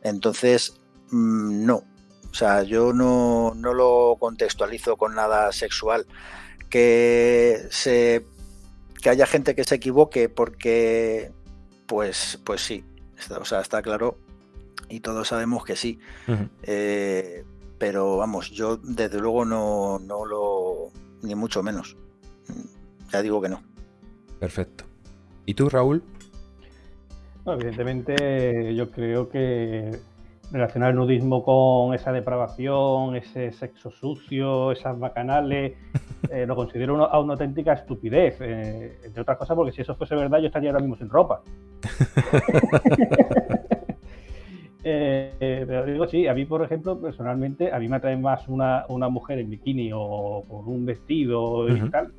Entonces, mm, no. O sea, yo no, no lo contextualizo con nada sexual. Que se que haya gente que se equivoque porque, pues, pues sí, o sea, está claro y todos sabemos que sí. Eh, pero vamos, yo desde luego no, no lo, ni mucho menos. Ya digo que no. Perfecto. ¿Y tú, Raúl? evidentemente, yo creo que relacionar el nudismo con esa depravación, ese sexo sucio, esas bacanales, eh, lo considero una, una auténtica estupidez. Eh, entre otras cosas, porque si eso fuese verdad, yo estaría ahora mismo sin ropa. Pero digo, sí, a mí, por ejemplo, personalmente, a mí me atrae más una, una mujer en bikini o con un vestido y tal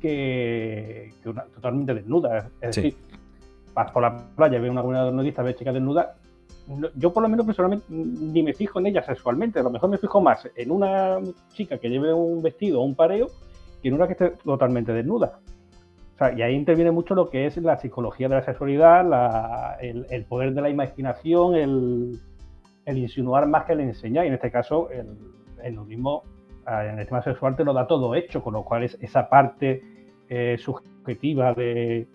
que, que una totalmente desnuda. Es decir, vas por la playa, ves una comunidad nudista, ves chicas desnudas, yo por lo menos personalmente ni me fijo en ella sexualmente, a lo mejor me fijo más en una chica que lleve un vestido o un pareo que en una que esté totalmente desnuda. y ahí interviene mucho lo que es la psicología de la sexualidad, el, poder de la imaginación, el, insinuar más que el enseñar, y en este caso el, el nudismo en el tema sexual te lo da todo hecho, con lo cual es esa parte eh, subjetiva de,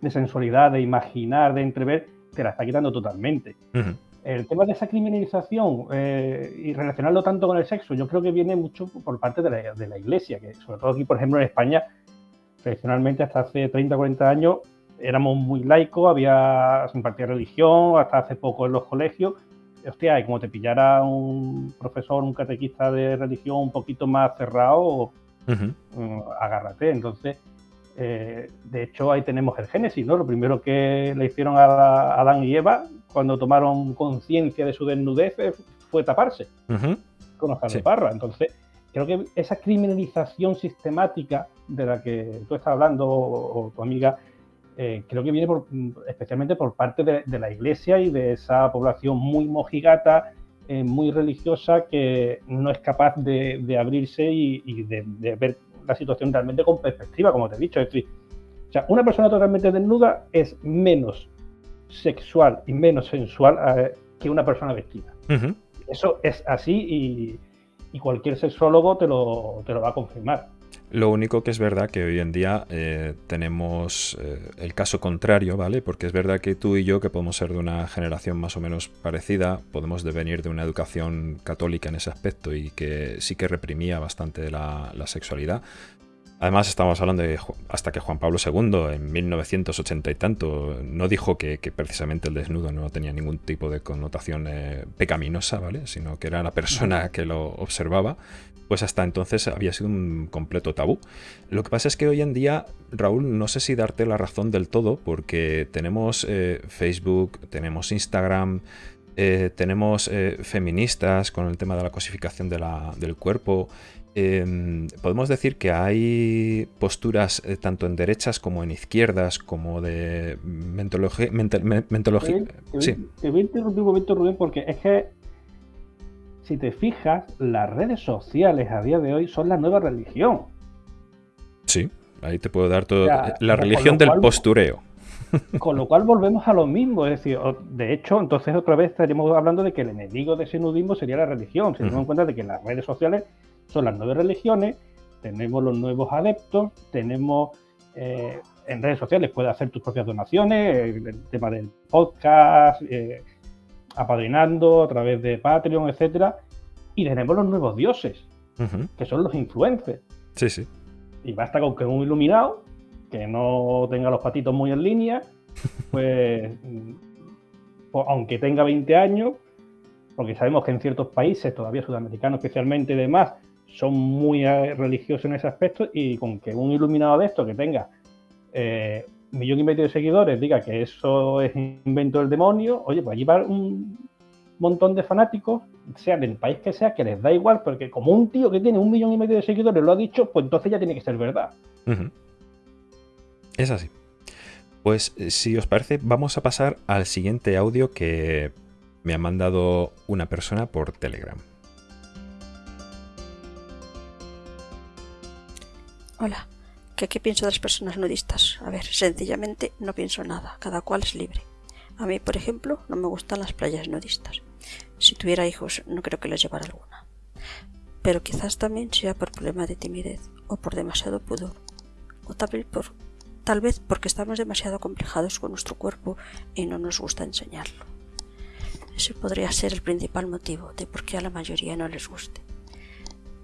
de sensualidad, de imaginar, de entrever, te la está quitando totalmente. El tema de esa criminalización eh, y relacionarlo tanto con el sexo, yo creo que viene mucho por parte de la, de la, Iglesia, que sobre todo aquí, por ejemplo, en España, tradicionalmente hasta hace 30 o 40 años éramos muy laicos, había sin impartía religión, hasta hace poco en los colegios. Hostia, y como te pillara un profesor, un catequista de religión un poquito más cerrado, mm, agárrate. Entonces, eh, de hecho, ahí tenemos el Génesis, ¿no? Lo primero que le hicieron a Adán y Eva cuando tomaron conciencia de su desnudez fue taparse con hojas de parra. Entonces, creo que esa criminalización sistemática de la que tú estás hablando, o, tu amiga, eh, creo que viene especialmente por parte de, la Iglesia y de esa población muy mojigata, eh, muy religiosa, que no es capaz de, abrirse y, de, de, ver la situación realmente con perspectiva, como te he dicho. Es decir, o sea, una persona totalmente desnuda es menos sexual y menos sensual eh, que una persona vestida. Eso es así y, cualquier sexólogo te lo, te lo va a confirmar. Lo único que es verdad que hoy en día eh, tenemos eh, el caso contrario, ¿vale? Porque es verdad que tú y yo, que podemos ser de una generación más o menos parecida, podemos devenir de una educación católica en ese aspecto y que sí que reprimía bastante la, la sexualidad. Además, estamos hablando de hasta que Juan Pablo II, en 1980 y tanto, no dijo que, precisamente el desnudo no tenía ningún tipo de connotación eh, pecaminosa, ¿vale? Sino que era la persona que lo observaba. Pues hasta entonces había sido un completo tabú. Lo que pasa es que hoy en día, Raúl, no sé si darte la razón del todo, porque tenemos eh, Facebook, tenemos Instagram, eh, tenemos feministas con el tema de la cosificación del cuerpo Em, podemos decir que hay posturas eh, tanto en derechas como en izquierdas, como de mentología. sí. te voy a interrumpir un momento, Rubén, porque es que si te fijas, las redes sociales a día de hoy son la nueva religión. Sí, ahí te puedo dar todo. la religión del postureo. Con lo cual volvemos a lo mismo, es decir, de hecho, entonces otra vez estaríamos hablando de que el enemigo de ese nudismo sería la religión, si nos damos cuenta de que las redes sociales son las nueve religiones, tenemos los nuevos adeptos, tenemos eh, en redes sociales, puedes hacer tus propias donaciones, el, tema del podcast, eh, apadrinando a través de Patreon, etcétera, y tenemos los nuevos dioses, que son los influencers. Sí, sí. Y basta con que un iluminado, que no tenga los patitos muy en línea, pues, pues aunque tenga 20 años, porque sabemos que en ciertos países, todavía sudamericanos especialmente y demás, son muy eh, religiosos en ese aspecto y con que un iluminado de esto que tenga eh, millón y medio de seguidores diga que eso es invento del demonio, oye, pues allí va un montón de fanáticos, sea del país que sea, que les da igual, porque como un tío que tiene un millón y medio de seguidores lo ha dicho, pues entonces ya tiene que ser verdad. Es así. Pues eh, si os parece, vamos a pasar al siguiente audio que me ha mandado una persona por Telegram. Hola, ¿qué, pienso de las personas nudistas? A ver, sencillamente no pienso nada, cada cual es libre. A mí, por ejemplo, no me gustan las playas nudistas. Si tuviera hijos, no creo que les llevara alguna. Pero quizás también sea por problema de timidez o por demasiado pudor, o tal vez, por, tal vez porque estamos demasiado complejados con nuestro cuerpo y no nos gusta enseñarlo. Ese podría ser el principal motivo de por qué a la mayoría no les guste.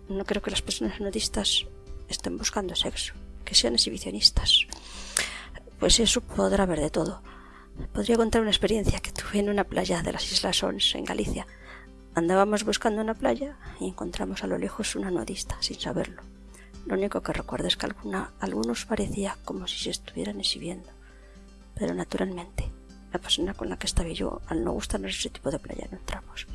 No creo que las personas nudistas estén buscando sexo, que sean exhibicionistas. Pues eso podrá haber de todo. Podría contar una experiencia que tuve en una playa de las Islas Ons, en Galicia. Andábamos buscando una playa y encontramos a lo lejos una nudista, sin saberlo. Lo único que recuerdo es que alguna, algunos parecía como si se estuvieran exhibiendo. Pero naturalmente, la persona con la que estaba yo, al no gustarnos ese tipo de playa, no entramos.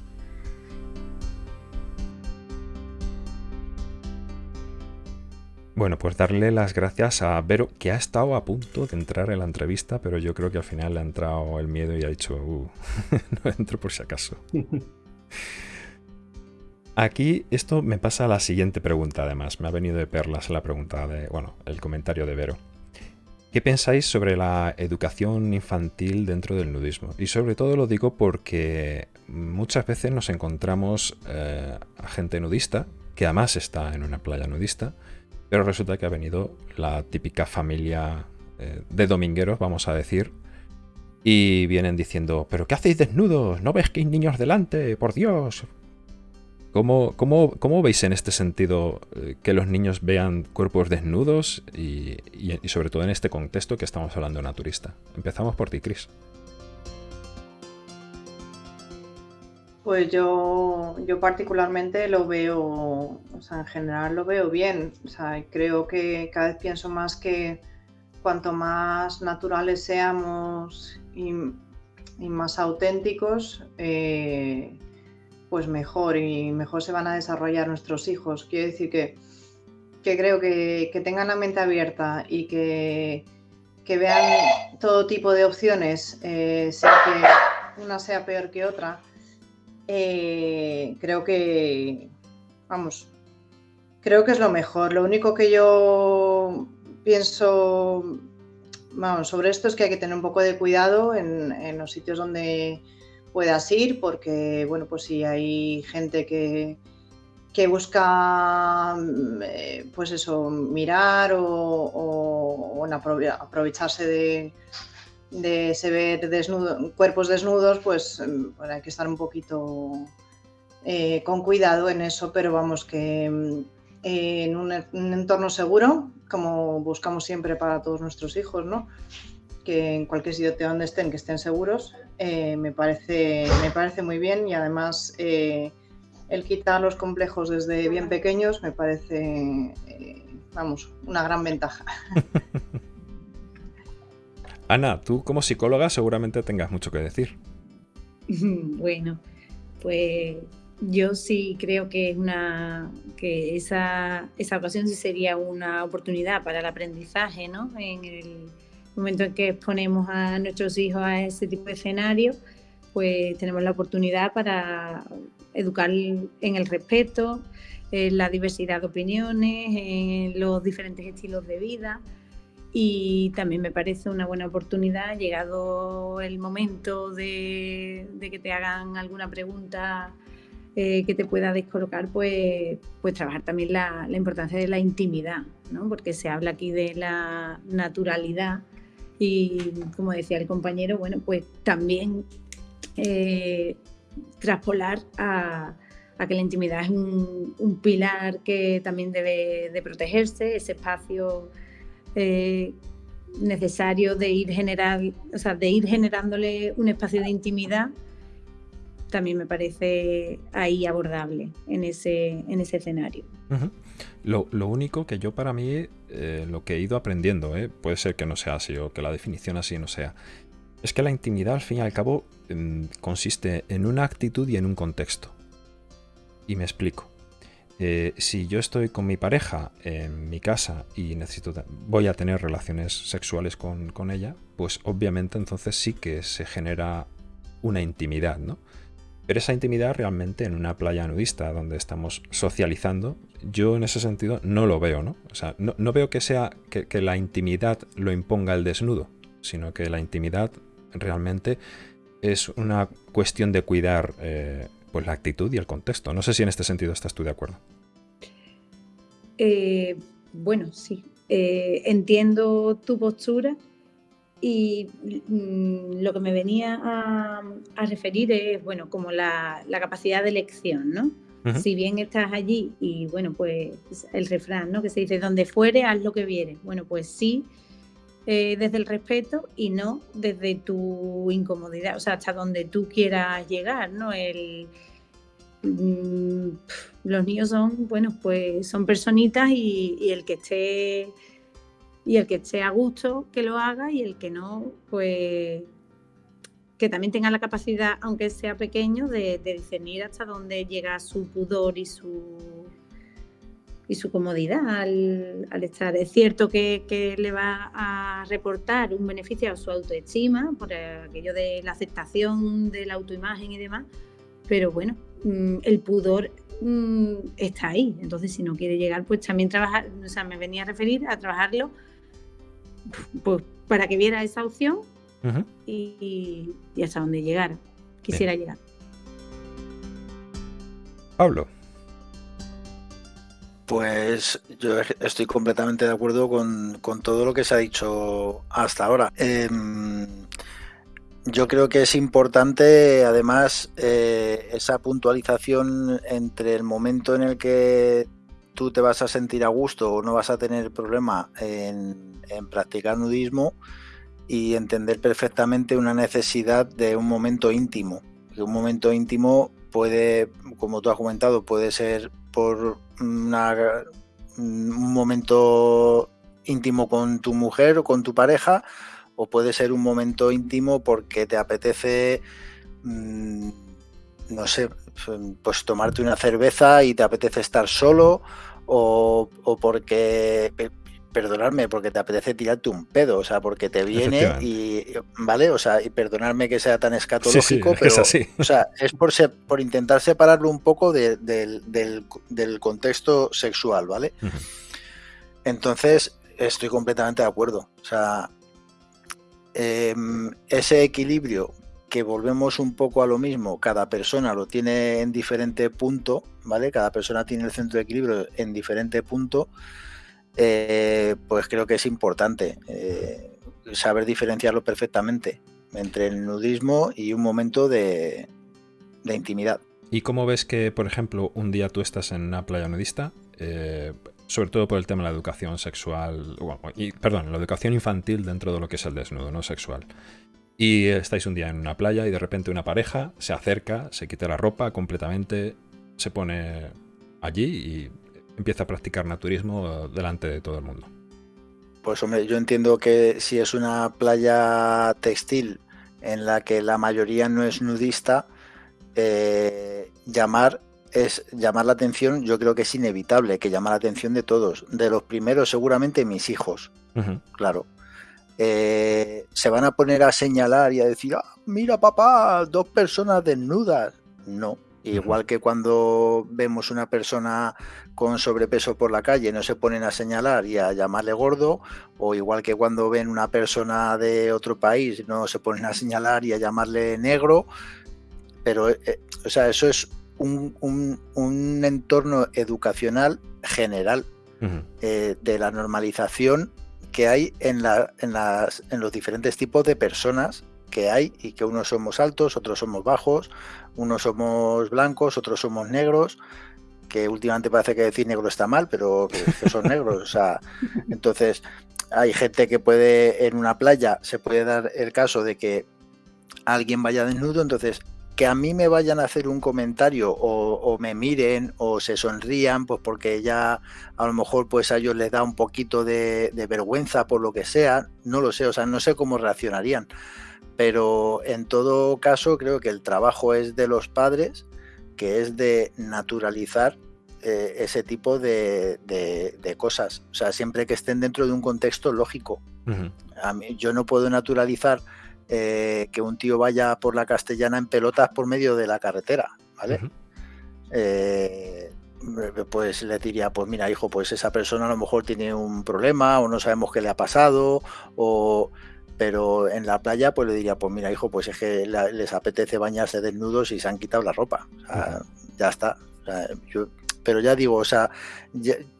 Bueno, pues darle las gracias a Vero, que ha estado a punto de entrar en la entrevista, pero yo creo que al final le ha entrado el miedo y ha dicho, uh, no entro por si acaso. Aquí esto me pasa a la siguiente pregunta, además. Me ha venido de perlas la pregunta de, bueno, el comentario de Vero. ¿Qué pensáis sobre la educación infantil dentro del nudismo? Y sobre todo lo digo porque muchas veces nos encontramos eh, a gente nudista, que además está en una playa nudista, pero resulta que ha venido la típica familia eh, de domingueros, vamos a decir, y vienen diciendo, pero ¿qué hacéis desnudos? ¿No ves que hay niños delante? Por Dios. ¿Cómo, cómo, veis en este sentido eh, que los niños vean cuerpos desnudos y, y, sobre todo en este contexto que estamos hablando naturista? Empezamos por ti, Cris. Pues yo, yo particularmente lo veo, o sea, en general lo veo bien. O sea, creo que cada vez pienso más que cuanto más naturales seamos y, más auténticos, eh, pues mejor y mejor se van a desarrollar nuestros hijos. Quiero decir que, creo que, tengan la mente abierta y que, vean todo tipo de opciones, eh, sea que una sea peor que otra eh, creo que, vamos, creo que es lo mejor. Lo único que yo pienso sobre esto es que hay que tener un poco de cuidado en, los sitios donde puedas ir, porque, bueno, pues si hay gente que, que busca, eh, pues eso, mirar o aprovecharse de, de se ver cuerpos desnudos, pues hay que estar un poquito eh, con cuidado en eso, pero vamos que en un, entorno seguro, como buscamos siempre para todos nuestros hijos, ¿no? que en cualquier sitio donde estén, que estén seguros, eh, me, parece, me parece muy bien y además eh, el quitar los complejos desde bien pequeños me parece, vamos, una gran ventaja. Ana, tú como psicóloga seguramente tengas mucho que decir. Bueno, pues yo sí creo que es una que esa, esa ocasión sí sería una oportunidad para el aprendizaje, ¿no? En el momento en que exponemos a nuestros hijos a ese tipo de escenario, pues tenemos la oportunidad para educar en el respeto, en la diversidad de opiniones, en los diferentes estilos de vida y también me parece una buena oportunidad, llegado el momento de, que te hagan alguna pregunta eh, que te pueda descolocar, pues, pues trabajar también la, importancia de la intimidad, ¿no? porque se habla aquí de la naturalidad y como decía el compañero, bueno, pues también eh, traspolar a, que la intimidad es un, un, pilar que también debe de protegerse, ese espacio eh, necesario de ir, generar, o sea, de ir generándole un espacio de intimidad también me parece ahí abordable en ese, en ese escenario. lo, único que yo para mí, eh, lo que he ido aprendiendo, eh, puede ser que no sea así o que la definición así no sea, es que la intimidad al fin y al cabo em, consiste en una actitud y en un contexto. Y me explico. Eh, si yo estoy con mi pareja en mi casa y necesito voy a tener relaciones sexuales con, con, ella, pues obviamente entonces sí que se genera una intimidad, ¿no? Pero esa intimidad realmente en una playa nudista donde estamos socializando, yo en ese sentido no lo veo, ¿no? O sea, no, no veo que sea que, la intimidad lo imponga el desnudo, sino que la intimidad realmente es una cuestión de cuidar eh, pues la actitud y el contexto. No sé si en este sentido estás tú de acuerdo. Eh, bueno, sí. Eh, entiendo tu postura y mm, lo que me venía a, referir es, bueno, como la, capacidad de elección, ¿no? Si bien estás allí y, bueno, pues el refrán, ¿no? Que se dice, donde fuere, haz lo que viere. Bueno, pues sí, eh, desde el respeto y no desde tu incomodidad, o sea, hasta donde tú quieras llegar, ¿no? Mm, los niños son, bueno, pues son personitas y, el que esté y el que esté a gusto que lo haga y el que no, pues que también tenga la capacidad, aunque sea pequeño, de discernir hasta dónde llega su pudor y su y su comodidad al, estar. Es cierto que, le va a reportar un beneficio a su autoestima por aquello de la aceptación de la autoimagen y demás, pero bueno, mm, el pudor mm, está ahí. Entonces, si no quiere llegar, pues también trabajar, o sea, me venía a referir a trabajarlo pues, para que viera esa opción y, hasta donde llegara, quisiera llegar. Pablo. Pues yo estoy completamente de acuerdo con, todo lo que se ha dicho hasta ahora. Em, yo creo que es importante, además, eh, esa puntualización entre el momento en el que tú te vas a sentir a gusto o no vas a tener problema en, en practicar nudismo y entender perfectamente una necesidad de un momento íntimo. Que un momento íntimo puede, como tú has comentado, puede ser por un momento íntimo con tu mujer o con tu pareja, o puede ser un momento íntimo porque te apetece, mm, no sé, pues tomarte una cerveza y te apetece estar solo, o, o porque perdonarme porque te apetece tirarte un pedo, o sea, porque te viene y, ¿vale? O sea, y perdonarme que sea tan escatológico, pero, es así. o sea, es por, por intentar separarlo un poco del, contexto sexual, ¿vale? Entonces, estoy completamente de acuerdo. O sea, em, ese equilibrio que volvemos un poco a lo mismo, cada persona lo tiene en diferente punto, ¿vale? Cada persona tiene el centro de equilibrio en diferente punto eh, pues creo que es importante eh, saber diferenciarlo perfectamente entre el nudismo y un momento de, intimidad. ¿Y cómo ves que, por ejemplo, un día tú estás en una playa nudista, eh, sobre todo por el tema de la educación sexual, y, perdón, la educación infantil dentro de lo que es el desnudo, no sexual? Y estáis un día en una playa y de repente una pareja se acerca, se quita la ropa completamente, se pone allí y empieza a practicar naturismo delante de todo el mundo. Pues hombre, yo entiendo que si es una playa textil en la que la mayoría no es nudista, eh, llamar es llamar la atención, yo creo que es inevitable que llama la atención de todos. De los primeros, seguramente mis hijos, claro. Eh, se van a poner a señalar y a decir, ah, mira papá, dos personas desnudas. No, Igual que cuando vemos una persona con sobrepeso por la calle, no se ponen a señalar y a llamarle gordo, o igual que cuando ven una persona de otro país, no se ponen a señalar y a llamarle negro, pero, eh, eh, o sea, eso es un, entorno educacional general eh, de la normalización que hay en, la, en, las, en los diferentes tipos de personas que hay y que unos somos altos, otros somos bajos, unos somos blancos, otros somos negros, que últimamente parece que decir negro está mal, pero que, son negros. O sea, entonces hay gente que puede en una playa, se puede dar el caso de que alguien vaya desnudo, entonces que a mí me vayan a hacer un comentario o, me miren o se sonrían, pues porque ya a lo mejor pues a ellos les da un poquito de, vergüenza por lo que sea, no lo sé, o sea, no sé cómo reaccionarían. Pero en todo caso creo que el trabajo es de los padres, que es de naturalizar eh, ese tipo de, cosas. O sea, siempre que estén dentro de un contexto lógico. a mí, yo no puedo naturalizar eh, que un tío vaya por la castellana en pelotas por medio de la carretera, ¿vale? Eh, pues le diría, pues mira, hijo, pues esa persona a lo mejor tiene un problema o no sabemos qué le ha pasado, o pero en la playa pues le diría, pues mira, hijo, pues es que les apetece bañarse desnudos y se han quitado la ropa. Ya está. pero ya digo, o sea,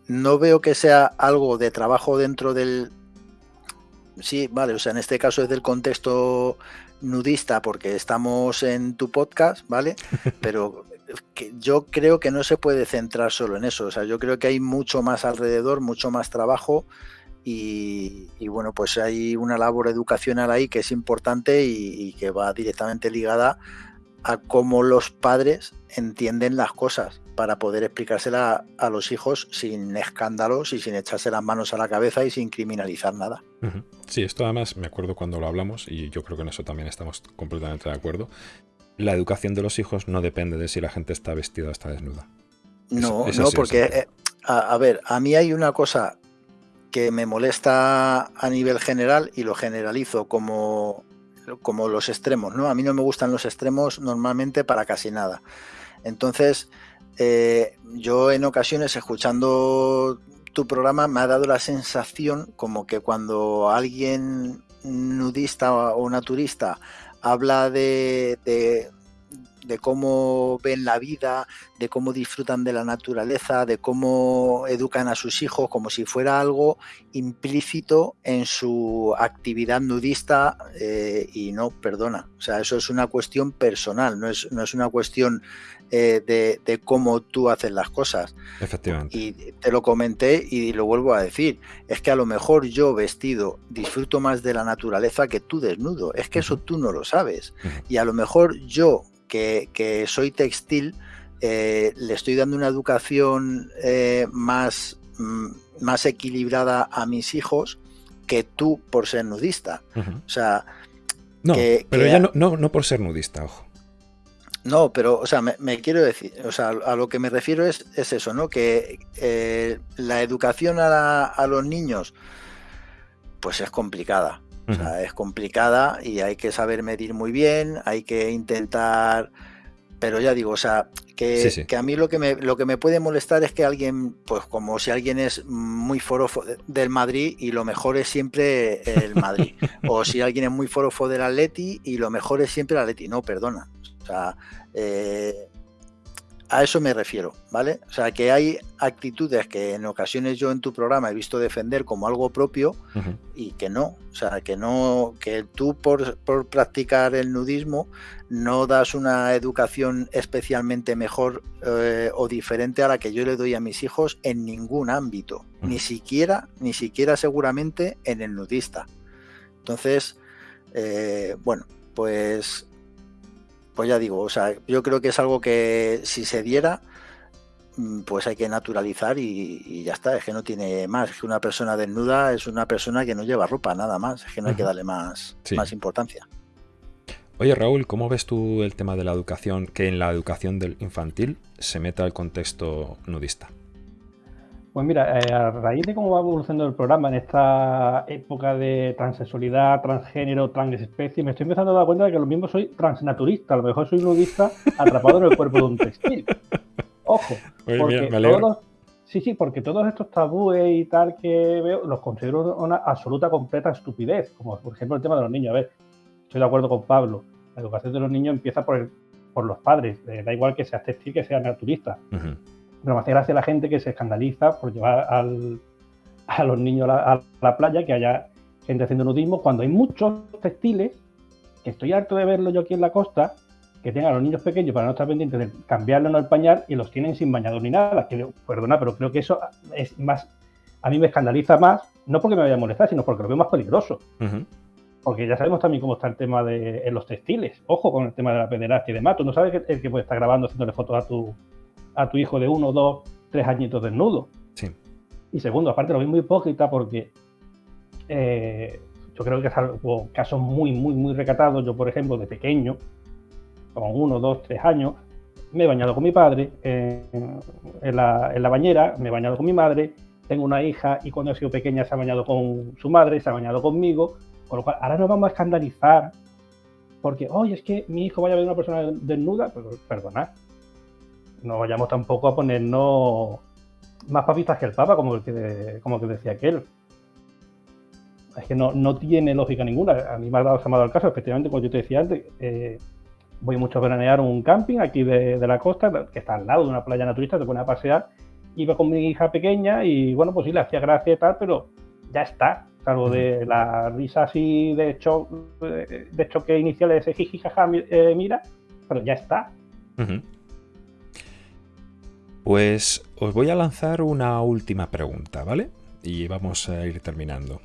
no veo que sea algo de trabajo dentro del, sí, vale, o sea, en este caso es del contexto nudista porque estamos en tu podcast, ¿vale? Pero que yo creo que no se puede centrar solo en eso, o sea, yo creo que hay mucho más alrededor, mucho más trabajo y, bueno, pues hay una labor educacional ahí que es importante y, que va directamente ligada a cómo los padres entienden las cosas para poder explicársela a los hijos sin escándalos y sin echarse las manos a la cabeza y sin criminalizar nada. Sí, esto además me acuerdo cuando lo hablamos y yo creo que en eso también estamos completamente de acuerdo. La educación de los hijos no depende de si la gente está vestida o está desnuda. No, no, porque, eh, a, ver, a mí hay una cosa que me molesta a nivel general y lo generalizo como, como los extremos, ¿no? A mí no me gustan los extremos normalmente para casi nada. Entonces, eh, yo en ocasiones escuchando tu programa me ha dado la sensación como que cuando alguien nudista o naturista habla de, de cómo ven la vida, de cómo disfrutan de la naturaleza, de cómo educan a sus hijos, como si fuera algo implícito en su actividad nudista eh, y no, perdona, o sea, eso es una cuestión personal, no es, no es una cuestión eh, de, cómo tú haces las cosas. Efectivamente. Y te lo comenté y lo vuelvo a decir, es que a lo mejor yo vestido disfruto más de la naturaleza que tú desnudo, es que eso tú no lo sabes. Y a lo mejor yo que, soy textil, eh, le estoy dando una educación eh, más, mm, más equilibrada a mis hijos que tú por ser nudista. O sea... No, pero ya no, no, por ser nudista, ojo. No, pero, o sea, me, quiero decir, o sea, a lo que me refiero es, es eso, ¿no? Que eh, la educación a, a, los niños, pues es complicada. O sea, es complicada y hay que saber medir muy bien, hay que intentar, pero ya digo, o sea, que, que, a mí lo que, me, lo que me puede molestar es que alguien, pues como si alguien es muy forofo del Madrid y lo mejor es siempre el Madrid, o si alguien es muy forofo del Atleti y lo mejor es siempre el Atleti, no, perdona. O sea, eh, a eso me refiero, ¿vale? O sea, que hay actitudes que en ocasiones yo en tu programa he visto defender como algo propio y que no. O sea, que no, que tú por, practicar el nudismo no das una educación especialmente mejor eh, o diferente a la que yo le doy a mis hijos en ningún ámbito. Ni siquiera, ni siquiera seguramente en el nudista. Entonces, eh, bueno, pues pues ya digo, o sea, yo creo que es algo que si se diera, mm, pues hay que naturalizar y, ya está, es que no tiene más, es que una persona desnuda es una persona que no lleva ropa, nada más, es que no hay que darle más, más importancia. Oye Raúl, ¿cómo ves tú el tema de la educación, que en la educación del infantil se meta el contexto nudista? Pues mira, eh, a raíz de cómo va evolucionando el programa en esta época de transexualidad, transgénero, transespecie, me estoy empezando a dar cuenta de que lo mismo soy transnaturista, a lo mejor soy nudista atrapado en el cuerpo de un textil. Ojo, porque todos, sí, sí, porque todos estos tabúes y tal que veo los considero una absoluta completa estupidez, como por ejemplo el tema de los niños. A ver, estoy de acuerdo con Pablo, la educación de los niños empieza por, por los padres, eh, da igual que sea textil que sea naturista. Pero me hace gracia la gente que se escandaliza por llevar a los niños a la, playa, que haya gente haciendo nudismo, cuando hay muchos textiles, que estoy harto de verlo yo aquí en la costa, que tengan a los niños pequeños para no estar pendientes de cambiarlo en el pañal y los tienen sin bañador ni nada. Que, perdona, pero creo que eso es más. A mí me escandaliza más, no porque me vaya a molestar, sino porque lo veo más peligroso. Porque ya sabemos también cómo está el tema de en los textiles. Ojo con el tema de la pederastia y demás. Tú no sabes que el que puede estar grabando haciéndole fotos a tu, a tu hijo de uno, dos, tres añitos desnudo. Sí. Y segundo, aparte lo vi muy hipócrita porque eh, yo creo que salvo casos muy, muy, muy recatados, yo por ejemplo de pequeño, con uno, dos, tres años, me he bañado con mi padre en, la, en la bañera, me he bañado con mi madre, tengo una hija y cuando ha sido pequeña se ha bañado con su madre, se ha bañado conmigo, con lo cual ahora nos vamos a escandalizar porque, oye, es que mi hijo vaya a ver una persona desnuda, pues perdonad, no vayamos tampoco a ponernos más papistas que el Papa, como que, como que decía aquel. Es que no, no tiene lógica ninguna. A mí me ha dado, se me ha dado el caso, efectivamente, como yo te decía antes, eh, voy mucho a veranear un camping aquí de, de, la costa, que está al lado de una playa naturista, te pones a pasear, iba con mi hija pequeña y bueno, pues sí, le hacía gracia y tal, pero ya está, salvo de la risa así de, cho de choque inicial de ese jiji, jaja, eh, mira, pero ya está. Uh -huh. Pues os voy a lanzar una última pregunta, ¿vale? Y vamos a ir terminando.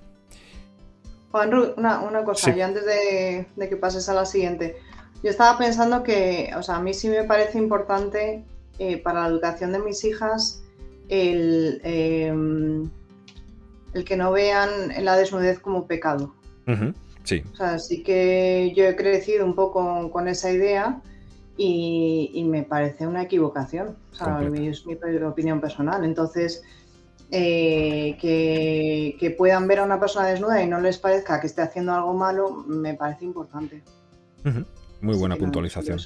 Juan, una, una cosa, sí. yo antes de, de, que pases a la siguiente, yo estaba pensando que, o sea, a mí sí me parece importante eh, para la educación de mis hijas el, eh, el que no vean la desnudez como pecado. Uh -huh. Sí. O sea, sí que yo he crecido un poco con esa idea y, y me parece una equivocación. O sea, es mi opinión personal. Entonces, eh, que, que, puedan ver a una persona desnuda y no les parezca que esté haciendo algo malo, me parece importante. Uh -huh. Muy buena sí, puntualización.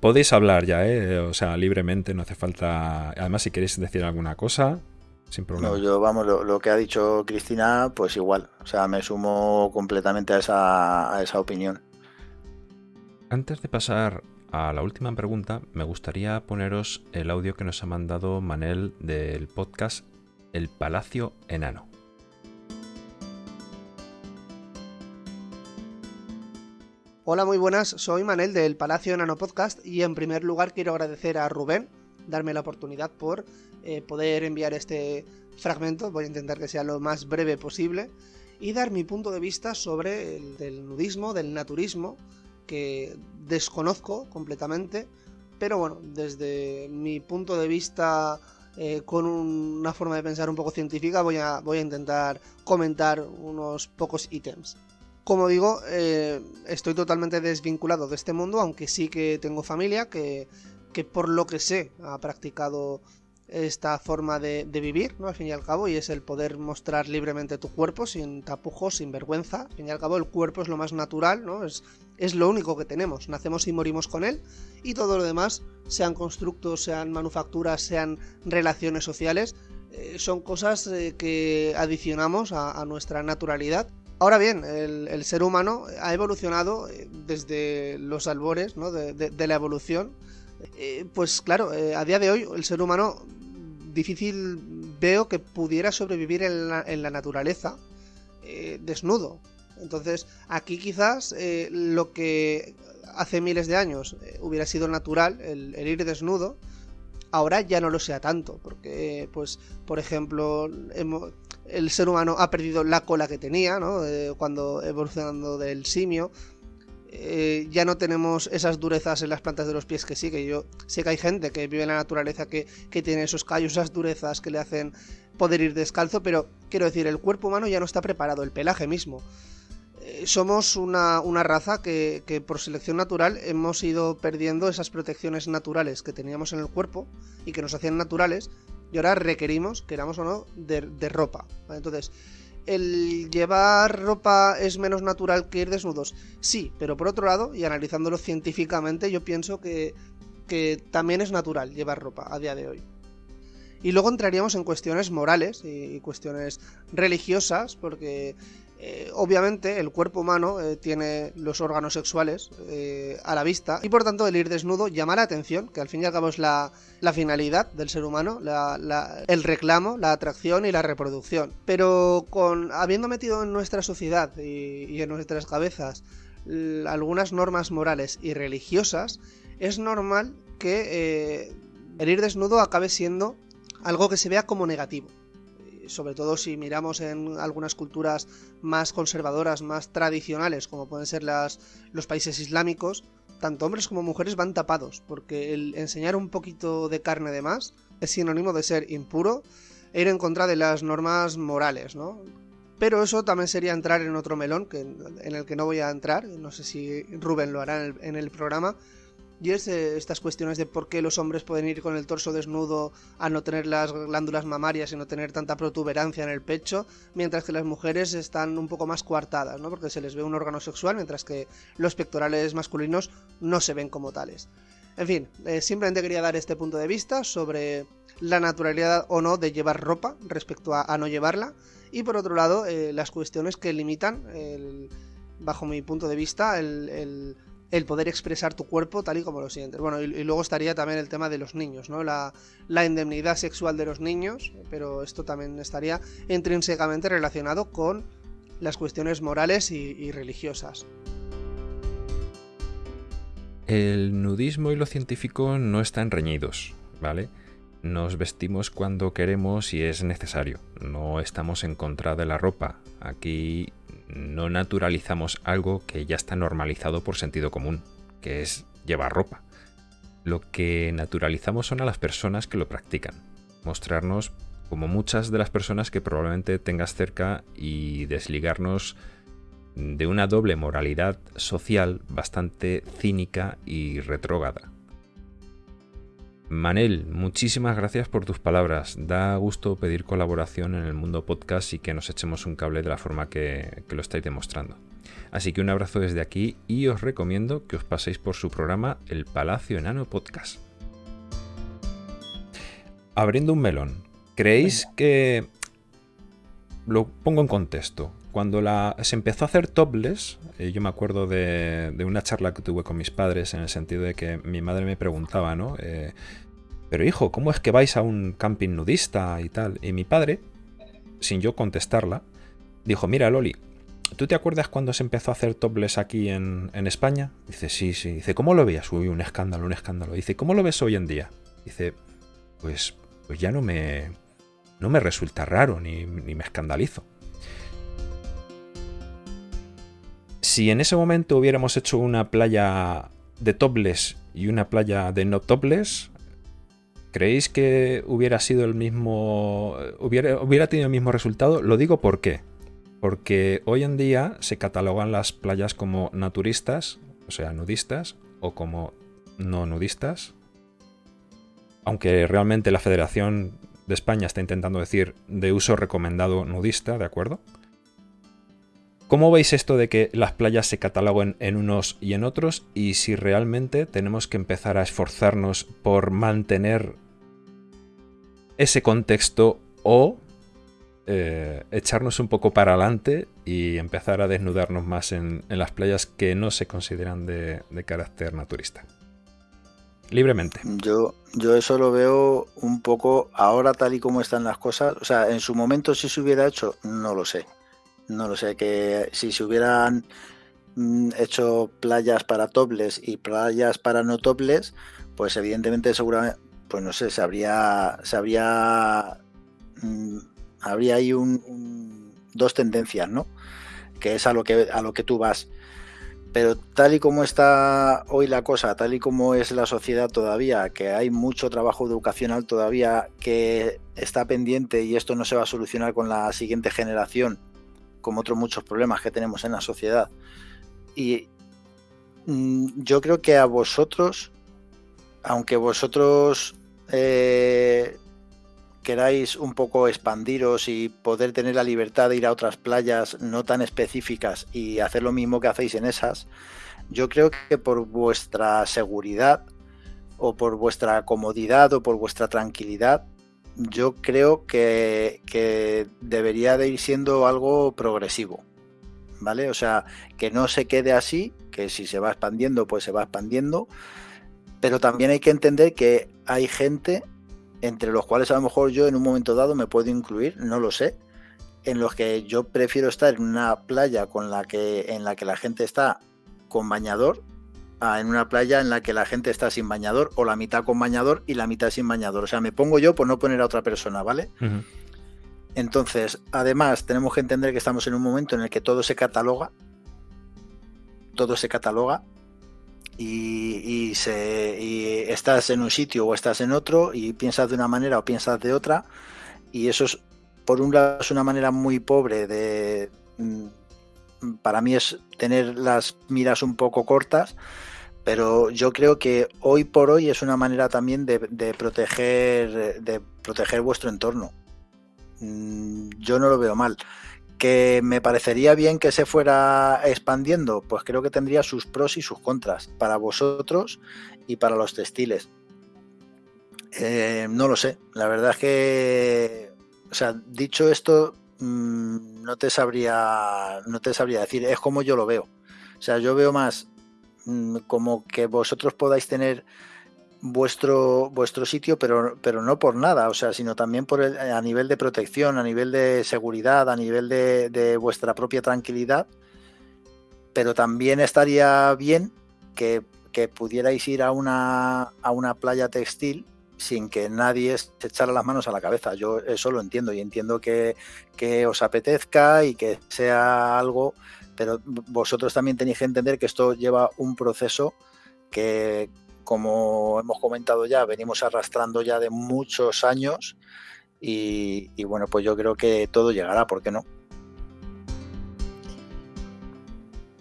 Podéis hablar ya, ¿eh? o sea, libremente, no hace falta. Además, si queréis decir alguna cosa, sin problema. No, yo, vamos, lo, lo, que ha dicho Cristina, pues igual. O sea, me sumo completamente a esa, a esa opinión. Antes de pasar a la última pregunta, me gustaría poneros el audio que nos ha mandado Manel del podcast El Palacio Enano. Hola, muy buenas, soy Manel del Palacio Enano Podcast y en primer lugar quiero agradecer a Rubén darme la oportunidad por eh, poder enviar este fragmento, voy a intentar que sea lo más breve posible, y dar mi punto de vista sobre el del nudismo, del naturismo, que desconozco completamente, pero bueno, desde mi punto de vista eh, con un, una forma de pensar un poco científica voy a, voy a intentar comentar unos pocos ítems. Como digo, eh, estoy totalmente desvinculado de este mundo, aunque sí que tengo familia que, que por lo que sé ha practicado esta forma de, vivir, ¿no? Al fin y al cabo, y es el poder mostrar libremente tu cuerpo sin tapujos, sin vergüenza. Al fin y al cabo, el cuerpo es lo más natural, ¿no? Es, lo único que tenemos. Nacemos y morimos con él, y todo lo demás, sean constructos, sean manufacturas, sean relaciones sociales, eh, son cosas eh, que adicionamos a, nuestra naturalidad Ahora bien, el, ser humano ha evolucionado eh, desde los albores ¿no? de, la evolución. Eh, pues claro, eh, a día de hoy el ser humano difícil veo que pudiera sobrevivir en la, en la naturaleza eh, desnudo. Entonces aquí quizás eh, lo que hace miles de años hubiera sido natural, el, ir desnudo, ahora ya no lo sea tanto, porque, pues, por ejemplo, el ser humano ha perdido la cola que tenía, ¿no? Cuando evolucionando del simio. Eh, ya no tenemos esas durezas en las plantas de los pies que sí, que yo sé que hay gente que vive en la naturaleza que, que tiene esos callos, esas durezas que le hacen poder ir descalzo, pero quiero decir, el cuerpo humano ya no está preparado, el pelaje mismo. Eh, somos una, una raza que, que, por selección natural hemos ido perdiendo esas protecciones naturales que teníamos en el cuerpo y que nos hacían naturales y ahora requerimos, queramos o no, de, de ropa. Entonces, ¿el llevar ropa es menos natural que ir desnudos? Sí, pero por otro lado, y analizándolo científicamente, yo pienso que, que también es natural llevar ropa a día de hoy. Y luego entraríamos en cuestiones morales y cuestiones religiosas, porque eh, obviamente el cuerpo humano eh, tiene los órganos sexuales eh, a la vista y por tanto el ir desnudo llama la atención, que al fin y al cabo es la, finalidad del ser humano, el reclamo, la atracción y la reproducción. Pero con habiendo metido en nuestra sociedad y en nuestras cabezas algunas normas morales y religiosas, es normal que el ir desnudo acabe siendo algo que se vea como negativo. Sobre todo si miramos en algunas culturas más conservadoras, más tradicionales, como pueden ser los países islámicos, tanto hombres como mujeres van tapados, porque el enseñar un poquito de carne de más es sinónimo de ser impuro e ir en contra de las normas morales, ¿no? Pero eso también sería entrar en otro melón, que, en el que no voy a entrar, no sé si Rubén lo hará en el, programa, es eh, estas cuestiones de por qué los hombres pueden ir con el torso desnudo a no tener las glándulas mamarias y no tener tanta protuberancia en el pecho, mientras que las mujeres están un poco más coartadas, ¿no? Porque se les ve un órgano sexual, mientras que los pectorales masculinos no se ven como tales. En fin, eh, simplemente quería dar este punto de vista sobre la naturalidad o no de llevar ropa respecto a no llevarla y por otro lado, eh, las cuestiones que limitan, bajo mi punto de vista, el, poder expresar tu cuerpo tal y como lo sientes. Bueno, y, luego estaría también el tema de los niños, ¿no? La, indemnidad sexual de los niños, pero esto también estaría intrínsecamente relacionado con las cuestiones morales y religiosas. El nudismo y lo científico no están reñidos, ¿vale? Nos vestimos cuando queremos y es necesario. No estamos en contra de la ropa. Aquí no naturalizamos algo que ya está normalizado por sentido común, que es llevar ropa. Lo que naturalizamos son a las personas que lo practican. Mostrarnos como muchas de las personas que probablemente tengas cerca y desligarnos de una doble moralidad social bastante cínica y retrógada. Manel, muchísimas gracias por tus palabras. Da gusto pedir colaboración en el mundo podcast y que nos echemos un cable de la forma que, lo estáis demostrando. Así que un abrazo desde aquí y os recomiendo que os paséis por su programa El Palacio Enano Podcast. Abriendo un melón, ¿creéis que... Lo pongo en contexto. Cuando la, se empezó a hacer topless, eh, yo me acuerdo de, una charla que tuve con mis padres en el sentido de que mi madre me preguntaba, ¿no? Eh, pero hijo, ¿cómo es que vais a un camping nudista y tal? Y mi padre, sin yo contestarla, dijo, mira Loli, ¿tú te acuerdas cuando se empezó a hacer topless aquí en, España? Dice, sí, sí. Dice, ¿cómo lo veías? Uy, un escándalo, un escándalo. Dice, ¿cómo lo ves hoy en día? Dice, pues, pues ya no me, no me resulta raro ni, ni me escandalizo. Si en ese momento hubiéramos hecho una playa de topless y una playa de no topless, ¿creéis que hubiera sido el mismo. Hubiera tenido el mismo resultado? Lo digo por qué. Porque hoy en día se catalogan las playas como naturistas, o sea, nudistas, o como no nudistas. Aunque realmente la Federación de España está intentando decir de uso recomendado nudista, ¿de acuerdo? ¿Cómo veis esto de que las playas se cataloguen en unos y en otros? Y si realmente tenemos que empezar a esforzarnos por mantener ese contexto o eh, echarnos un poco para adelante y empezar a desnudarnos más en, las playas que no se consideran de, carácter naturista. Libremente. Yo, yo eso lo veo un poco ahora tal y como están las cosas. O sea, en su momento si se hubiera hecho, no lo sé. No lo sé, que si se hubieran mm, hecho playas para tobles y playas para no tobles, pues evidentemente seguramente, pues no sé, se habría, se habría, mm, habría ahí un, dos tendencias, ¿no? Que es a lo que, a lo que tú vas. Pero tal y como está hoy la cosa, tal y como es la sociedad todavía, que hay mucho trabajo educacional todavía que está pendiente y esto no se va a solucionar con la siguiente generación, como otros muchos problemas que tenemos en la sociedad. Y mm, yo creo que a vosotros, aunque vosotros eh, queráis un poco expandiros y poder tener la libertad de ir a otras playas no tan específicas y hacer lo mismo que hacéis en esas, yo creo que por vuestra seguridad o por vuestra comodidad o por vuestra tranquilidad, yo creo que, debería de ir siendo algo progresivo. ¿Vale? O sea, que no se quede así, que si se va expandiendo, pues se va expandiendo. Pero también hay que entender que hay gente, entre los cuales a lo mejor yo en un momento dado me puedo incluir, no lo sé, en los que yo prefiero estar en una playa con la que, en la que la gente está con bañador en una playa en la que la gente está sin bañador o la mitad con bañador y la mitad sin bañador. O sea, me pongo yo por no poner a otra persona, ¿vale? Entonces, además, tenemos que entender que estamos en un momento en el que todo se cataloga, todo se cataloga y, se, estás en un sitio o estás en otro y piensas de una manera o piensas de otra y eso es, por un lado, es una manera muy pobre de, mm, para mí es tener las miras un poco cortas, pero yo creo que hoy por hoy es una manera también de, proteger, de proteger vuestro entorno. Mm, yo no lo veo mal. ¿Que me parecería bien que se fuera expandiendo? Pues creo que tendría sus pros y sus contras para vosotros y para los textiles. Eh, no lo sé, la verdad es que, o sea, dicho esto, mm, no te sabría, no te sabría decir, es como yo lo veo. O sea, yo veo más como que vosotros podáis tener vuestro, vuestro sitio, pero, pero no por nada, o sea, sino también por el, a nivel de protección, a nivel de seguridad, a nivel de, vuestra propia tranquilidad. Pero también estaría bien que, pudierais ir a una, a una playa textil sin que nadie se echara las manos a la cabeza. Yo eso lo entiendo y entiendo que, que os apetezca y que sea algo, pero vosotros también tenéis que entender que esto lleva un proceso que, como hemos comentado ya, venimos arrastrando ya de muchos años y, bueno, pues yo creo que todo llegará, ¿por qué no?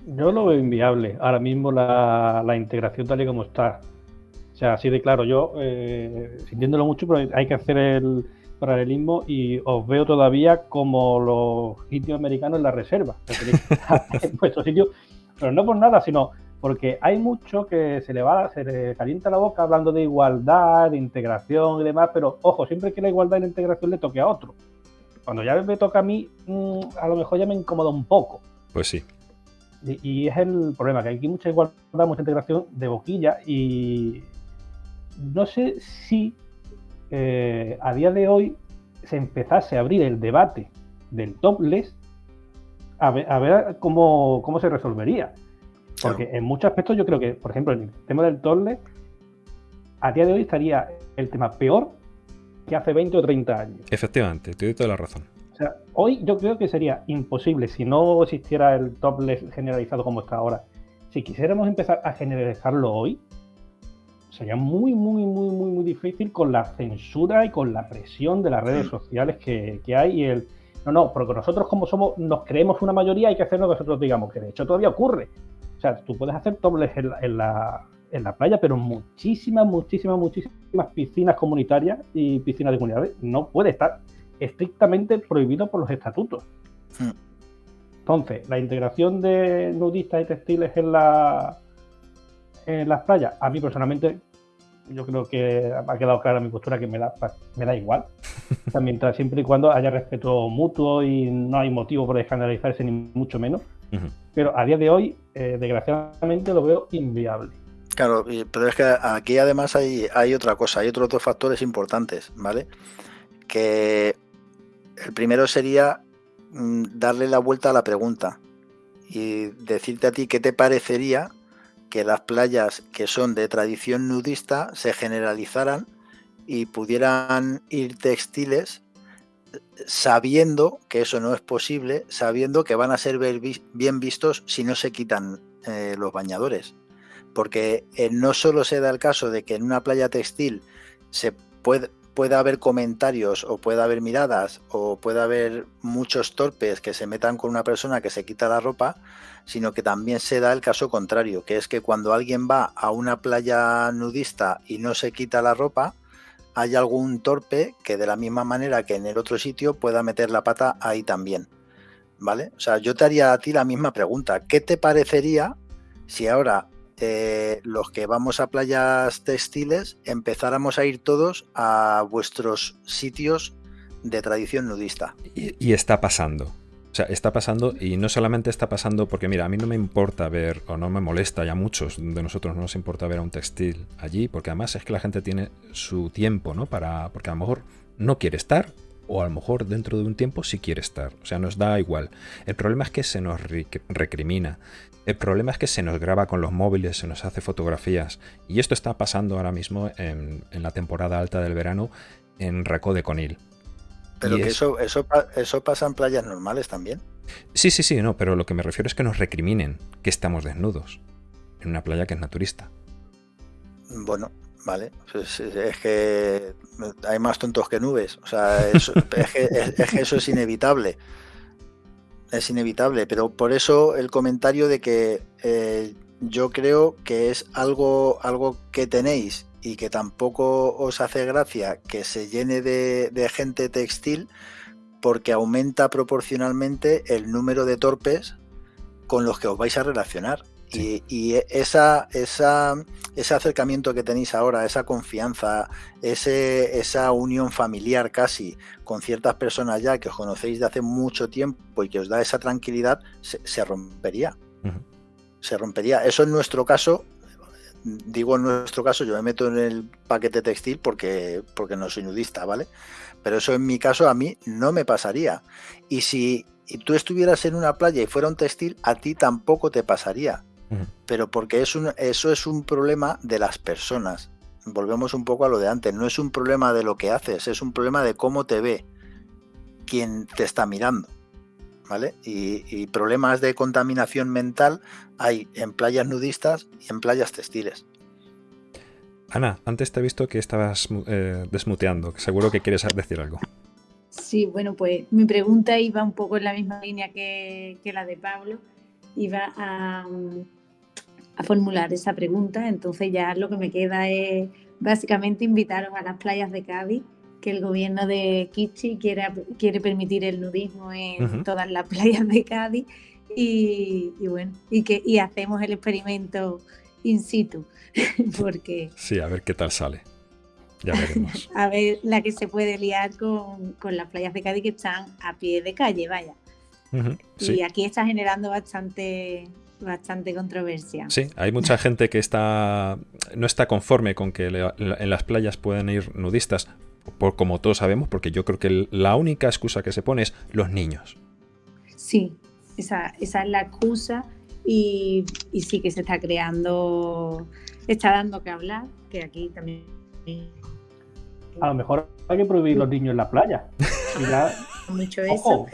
Yo lo veo inviable ahora mismo la, integración tal y como está. O sea, así de claro, yo eh, sintiéndolo mucho, pero hay que hacer el paralelismo y os veo todavía como los sitios americanos en la reserva. en vuestro sitio, pero no por nada, sino porque hay mucho que se le va, se le calienta la boca hablando de igualdad, de integración y demás, pero ojo, siempre que la igualdad y la integración le toque a otro. Cuando ya me toca a mí, mm, a lo mejor ya me incomoda un poco. Pues sí. Y, es el problema, que hay aquí mucha igualdad, mucha integración de boquilla y no sé si eh, a día de hoy se empezase a abrir el debate del topless, a ver, a ver cómo, cómo se resolvería. Porque en muchos aspectos yo creo que, por ejemplo, en el tema del torle, a día de hoy estaría el tema peor que hace 20 o 30 años. Efectivamente, te doy toda la razón. O sea, hoy yo creo que sería imposible, si no existiera el topless generalizado como está ahora, si quisiéramos empezar a generalizarlo hoy, sería muy, muy, muy, muy, muy difícil con la censura y con la presión de las redes sociales que, que hay y el... No, no, porque nosotros como somos, nos creemos una mayoría, hay que hacer lo que nosotros digamos, que de hecho todavía ocurre. O sea, tú puedes hacer dobles en la, en la, playa, pero muchísimas, muchísimas, muchísimas piscinas comunitarias y piscinas de comunidades no puede estar estrictamente prohibido por los estatutos. Entonces, la integración de nudistas y textiles en, la, en las playas, a mí personalmente, yo creo que ha quedado clara mi postura que me da, me da igual. mientras siempre y cuando haya respeto mutuo y no hay motivo por escandalizarse, ni mucho menos. Pero a día de hoy, eh, desgraciadamente, lo veo inviable. Claro, pero es que aquí además hay, hay otra cosa, hay otros dos factores importantes, ¿vale? Que el primero sería mm, darle la vuelta a la pregunta y decirte a ti qué te parecería que las playas que son de tradición nudista se generalizaran y pudieran ir textiles sabiendo que eso no es posible, sabiendo que van a ser bien vistos si no se quitan eh, los bañadores. Porque eh, no solo se da el caso de que en una playa textil se puede, pueda haber comentarios o pueda haber miradas o pueda haber muchos torpes que se metan con una persona que se quita la ropa, sino que también se da el caso contrario, que es que cuando alguien va a una playa nudista y no se quita la ropa, hay algún torpe que de la misma manera que en el otro sitio pueda meter la pata ahí también. ¿Vale? O sea, yo te haría a ti la misma pregunta. ¿Qué te parecería si ahora eh, los que vamos a playas textiles empezáramos a ir todos a vuestros sitios de tradición nudista? y está pasando. O sea, está pasando y no solamente está pasando porque, mira, a mí no me importa ver, o no me molesta, ya muchos de nosotros no nos importa ver a un textil allí, porque además es que la gente tiene su tiempo, ¿no? Para, porque a lo mejor no quiere estar, o a lo mejor dentro de un tiempo sí quiere estar. O sea, nos da igual. El problema es que se nos recrimina. El problema es que se nos graba con los móviles, se nos hace fotografías. Y esto está pasando ahora mismo en, en la temporada alta del verano en Reco de Conil. Pero Y que es- eso, eso, eso pasa en playas normales también. Sí, sí, sí, no, pero lo que me refiero es que nos recriminen que estamos desnudos en una playa que es naturista. Bueno, vale. Pues es, es que hay más tontos que nubes. O sea, eso- es, que, es- es que eso es inevitable. Es inevitable. Pero por eso el comentario de que eh, yo creo que es algo, algo que tenéis y que tampoco os hace gracia que se llene de, de gente textil porque aumenta proporcionalmente el número de torpes con los que os vais a relacionar. Sí. Y, y esa, esa, ese acercamiento que tenéis ahora, esa confianza, ese, esa unión familiar casi con ciertas personas ya que os conocéis de hace mucho tiempo y que os da esa tranquilidad, se, se rompería. Se rompería. Eso en nuestro caso, digo en nuestro caso, yo me meto en el paquete textil porque, porque no soy nudista, ¿vale? Pero eso en mi caso a mí no me pasaría. Y si tú estuvieras en una playa y fuera un textil, a ti tampoco te pasaría. Pero porque es un, eso es un problema de las personas. Volvemos un poco a lo de antes. No es un problema de lo que haces, es un problema de cómo te ve quien te está mirando. ¿Vale? Y, y problemas de contaminación mental hay en playas nudistas y en playas textiles. Ana, antes te he visto que estabas eh, desmuteando, que seguro que quieres decir algo. Sí, bueno, pues mi pregunta iba un poco en la misma línea que, que la de Pablo. Iba a, a formular esa pregunta, entonces ya lo que me queda es básicamente invitaros a las playas de Cádiz, que el gobierno de Kichi quiere, quiere permitir el nudismo en todas las playas de Cádiz y, y bueno, y que y hacemos el experimento in situ, porque Sí, a ver qué tal sale. Ya veremos. a ver la que se puede liar con, con las playas de Cádiz que están a pie de calle, vaya. Y Sí, aquí está generando bastante, bastante controversia. sí, hay mucha gente que está no está conforme con que le- en las playas puedan ir nudistas, por, como todos sabemos, porque yo creo que la única excusa que se pone es los niños. Sí, esa, esa es la excusa y, y sí que se está creando, está dando que hablar, que aquí también... A lo mejor hay que prohibir los niños en la playa. Y ya, mucho eso. ojo,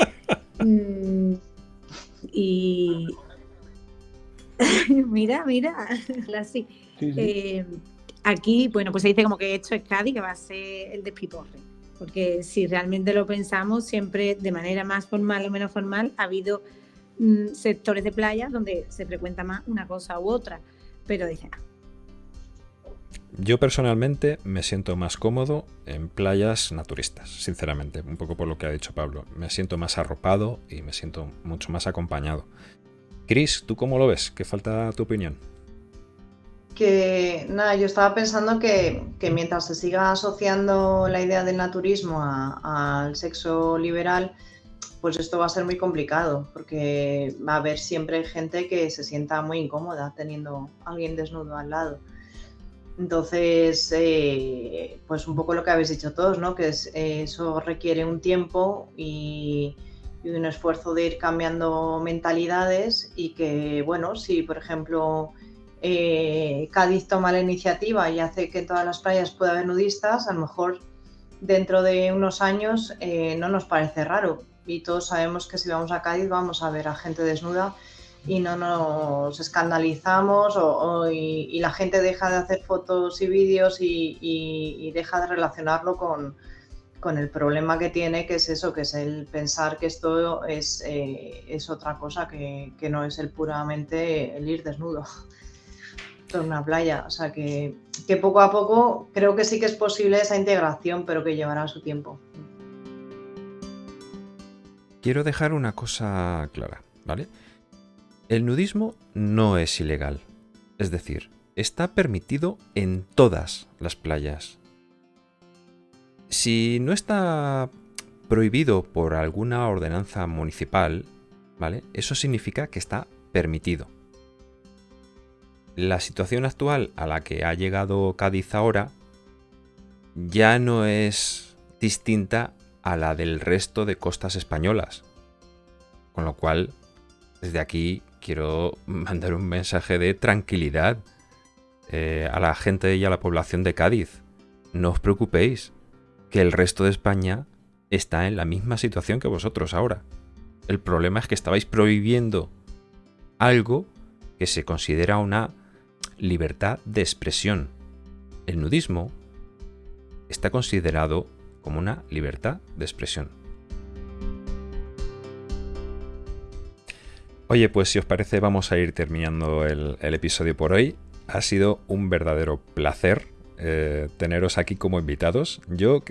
Mm, y mira, mira, así. sí, sí. Eh, aquí, bueno, pues se dice como que esto es Cádiz, que va a ser el despiporre. Porque si realmente lo pensamos, siempre de manera más formal o menos formal ha habido mm, sectores de playa donde se frecuenta más una cosa u otra. Pero dicen, "Ah, Yo personalmente me siento más cómodo en playas naturistas, sinceramente, un poco por lo que ha dicho Pablo. Me siento más arropado y me siento mucho más acompañado. Chris, ¿tú cómo lo ves? ¿Qué falta tu opinión? Que nada, yo estaba pensando que, que mientras se siga asociando la idea del naturismo al sexo liberal, pues esto va a ser muy complicado, porque va a haber siempre gente que se sienta muy incómoda teniendo a alguien desnudo al lado. Entonces, eh, pues un poco lo que habéis dicho todos, ¿no? Que es- eh, eso requiere un tiempo y, y un esfuerzo de ir cambiando mentalidades y que, bueno, si por ejemplo eh, Cádiz toma la iniciativa y hace que en todas las playas pueda haber nudistas, a lo mejor dentro de unos años eh, no nos parece raro. Y todos sabemos que si vamos a Cádiz vamos a ver a gente desnuda y no nos escandalizamos o- o- y, la gente deja de hacer fotos y vídeos y- y deja de relacionarlo con, con el problema que tiene, que es eso, que es el pensar que esto es, eh, es otra cosa, que, que no es el puramente el ir desnudo en una playa. O sea que, que poco a poco creo que sí que es posible esa integración, pero que llevará su tiempo. Quiero dejar una cosa clara, ¿vale? El nudismo no es ilegal. Es decir, está permitido en todas las playas. Si no está prohibido por alguna ordenanza municipal, ¿vale? Eso significa que está permitido. La situación actual a la que ha llegado Cádiz ahora ya no es distinta a la del resto de costas españolas. Con lo cual, desde aquí quiero mandar un mensaje de tranquilidad eh, a la gente y a la población de Cádiz. No os preocupéis, que el resto de España está en la misma situación que vosotros ahora. El problema es que estabais prohibiendo algo que se considera una libertad de expresión. El nudismo está considerado como una libertad de expresión. Oye, pues si os parece vamos a ir terminando el, episodio por hoy. Ha sido un verdadero placer eh, teneros aquí como invitados. Yo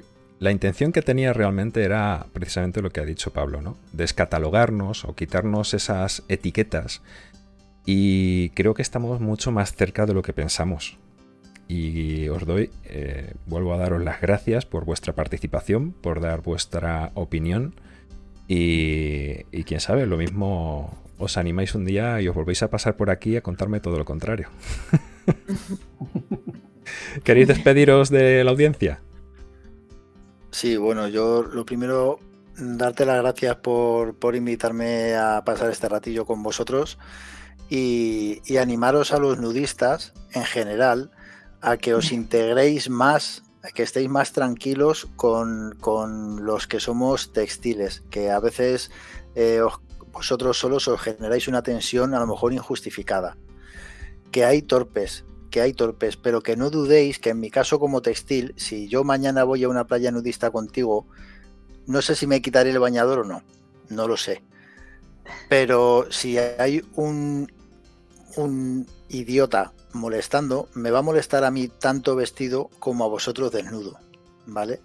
la intención que tenía realmente era precisamente lo que ha dicho Pablo, ¿no? Descatalogarnos o quitarnos esas etiquetas. Y creo que estamos mucho más cerca de lo que pensamos. Y os doy, eh, vuelvo a daros las gracias por vuestra participación, por dar vuestra opinión. Y, y quién sabe, lo mismo os animáis un día y os volvéis a pasar por aquí a contarme todo lo contrario. ¿Queréis despediros de la audiencia? Sí, bueno, yo lo primero, darte las gracias por, invitarme a pasar este ratillo con vosotros y, animaros a los nudistas en general a que os integréis más, a que estéis más tranquilos con, los que somos textiles, que a veces eh, vosotros solos os generáis una tensión a lo mejor injustificada. Que hay torpes, que hay torpes, pero que no dudéis que en mi caso como textil, si yo mañana voy a una playa nudista contigo, no sé si me quitaré el bañador o no, no lo sé. Pero si hay un, un idiota molestando, me va a molestar a mí tanto vestido como a vosotros desnudo, ¿vale?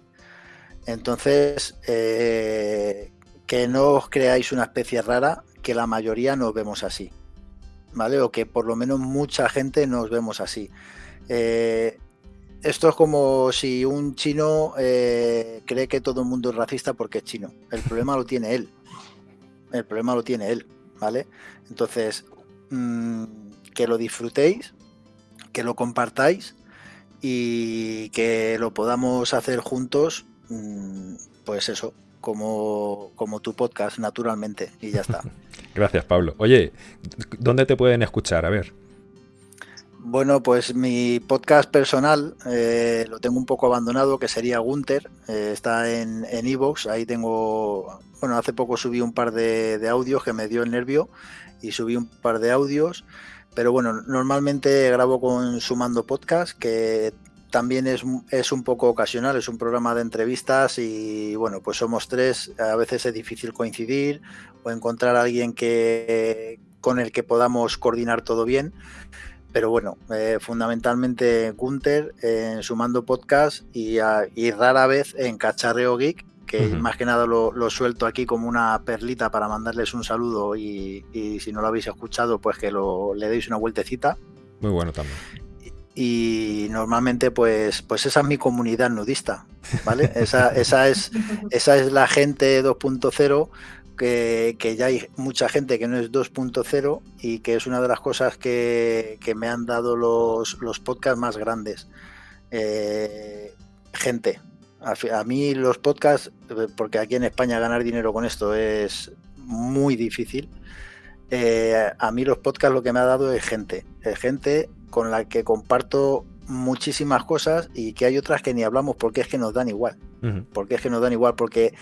Entonces, eh, que no os creáis una especie rara, que la mayoría nos vemos así. ¿Vale? O que por lo menos mucha gente nos vemos así. Eh, esto es como si un chino eh, cree que todo el mundo es racista porque es chino. El problema lo tiene él. El problema lo tiene él, ¿vale? Entonces, mm, que lo disfrutéis, que lo compartáis y que lo podamos hacer juntos, mm, pues eso, como, como tu podcast, naturalmente, y ya está. Gracias, Pablo. Oye, ¿dónde te pueden escuchar? A ver. Bueno, pues mi podcast personal eh, lo tengo un poco abandonado, que sería Gunter. Eh, está en Evox. ahí tengo. Bueno, hace poco subí un par de, de, audios que me dio el nervio y subí un par de audios. Pero bueno, normalmente grabo con Sumando Podcast, que también es, es, un poco ocasional, es un programa de entrevistas y bueno, pues somos tres, a veces es difícil coincidir o encontrar a alguien que, con el que podamos coordinar todo bien. Pero bueno, eh, fundamentalmente Gunther en Sumando Podcast y, y, rara vez en Cacharreo Geek, que más que nada lo, lo, suelto aquí como una perlita para mandarles un saludo y, y si no lo habéis escuchado, pues que lo, le deis una vueltecita. Muy bueno también y normalmente pues, pues esa es mi comunidad nudista, ¿vale? Esa, esa, es, esa es la gente 2.0 que, que, ya hay mucha gente que no es 2.0 y que es una de las cosas que, que me han dado los, los podcasts más grandes. Eh, gente. A, a, mí los podcasts, porque aquí en España ganar dinero con esto es muy difícil, eh, a mí los podcasts lo que me ha dado es gente. Es gente con la que comparto muchísimas cosas y que hay otras que ni hablamos porque es que nos dan igual. Porque es que nos dan igual, porque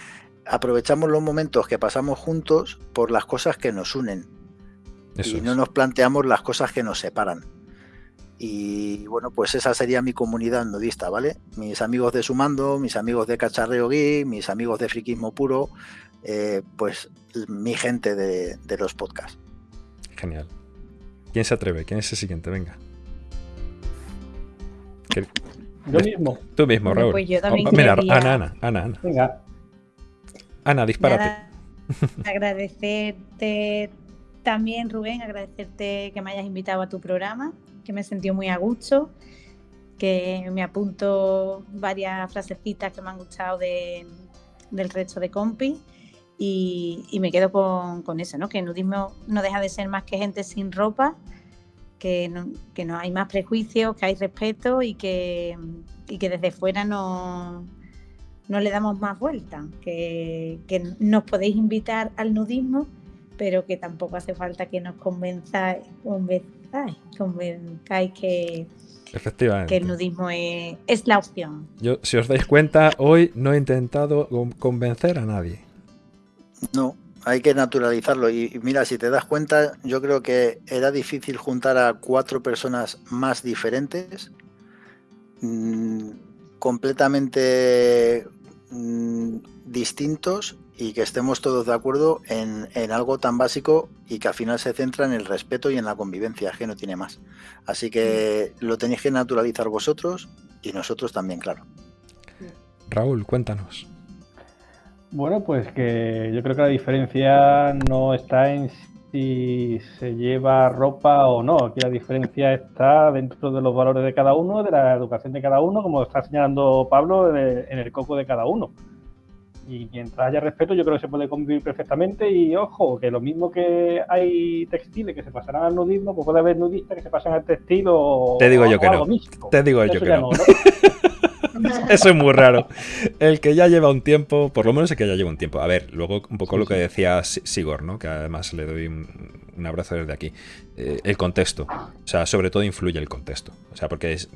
aprovechamos los momentos que pasamos juntos por las cosas que nos unen. y no nos planteamos las cosas que nos separan. Y bueno, pues esa sería mi comunidad nudista, ¿vale? Mis amigos de Sumando, mis amigos de Cacharreo Gui, mis amigos de Friquismo Puro, eh, pues mi gente de, de los podcasts. Genial. ¿Quién se atreve? ¿Quién es el siguiente? Venga. Yo mismo. Tú mismo, Raúl. Pues yo también oh, mira, Ana, Ana, Ana, Ana. Venga. Ana, dispárate. agradecerte también, Rubén, agradecerte que me hayas invitado a tu programa, que me he sentido muy a gusto, que me apunto varias frasecitas que me han gustado de, del resto de compi y, y me quedo con, con, eso, ¿no? que el nudismo no deja de ser más que gente sin ropa que no, que no hay más prejuicios, que hay respeto y que, y que desde fuera no, no le damos más vuelta, que, que, nos podéis invitar al nudismo, pero que tampoco hace falta que nos convenzáis, convenzáis, convenzáis que, Efectivamente. que el nudismo es, es la opción. Yo, si os dais cuenta, hoy no he intentado con- convencer a nadie. No, hay que naturalizarlo. Y mira, si te das cuenta, yo creo que era difícil juntar a cuatro personas más diferentes, mm, completamente mm, distintos y que estemos todos de acuerdo en, en algo tan básico y que al final se centra en el respeto y en la convivencia, que no tiene más. Así que lo tenéis que naturalizar vosotros y nosotros también, claro. Raúl, cuéntanos. Bueno, pues que yo creo que la diferencia no está en si se lleva ropa o no. Aquí la diferencia está dentro de los valores de cada uno, de la educación de cada uno, como está señalando Pablo, en el coco de cada uno. Y mientras haya respeto, yo creo que se puede convivir perfectamente. Y ojo, que lo mismo que hay textiles que se pasarán al nudismo, pues puede haber nudistas que se pasan al textil o, Te digo yo que no. Te digo yo que no. ¿no? Eso es muy raro. El que ya lleva un tiempo, por lo menos el que ya lleva un tiempo. A ver, luego un poco Sí, lo que decía Si- Sigor, ¿no? Que además le doy un, un abrazo desde aquí. Eh, el contexto. O sea, sobre todo influye el contexto. O sea, porque es-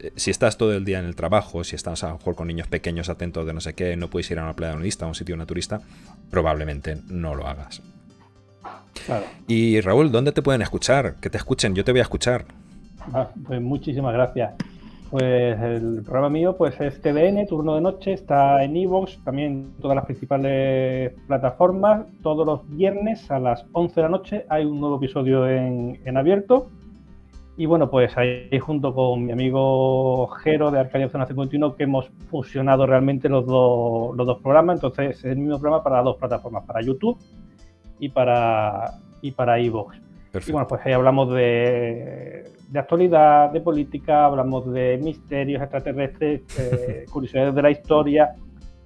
eh, si estás todo el día en el trabajo, si estás a lo mejor con niños pequeños atentos de no sé qué, no puedes ir a una playa nudista, a un sitio naturista, probablemente no lo hagas. Claro. Y Raúl, ¿dónde te pueden escuchar? Que te escuchen, yo te voy a escuchar. Ah, pues muchísimas gracias. Pues el programa mío pues es TDN, turno de noche, está en iVoox, también todas las principales plataformas. Todos los viernes a las 11 de la noche hay un nuevo episodio en, en abierto. Y bueno, pues ahí junto con mi amigo Jero de Arcadia Zona 51 que hemos fusionado realmente los dos, los dos programas. Entonces es el mismo programa para dos plataformas, para YouTube y para, y para iVoox. Y bueno, pues ahí hablamos de, de actualidad, de política, hablamos de misterios extraterrestres, eh, curiosidades de la historia,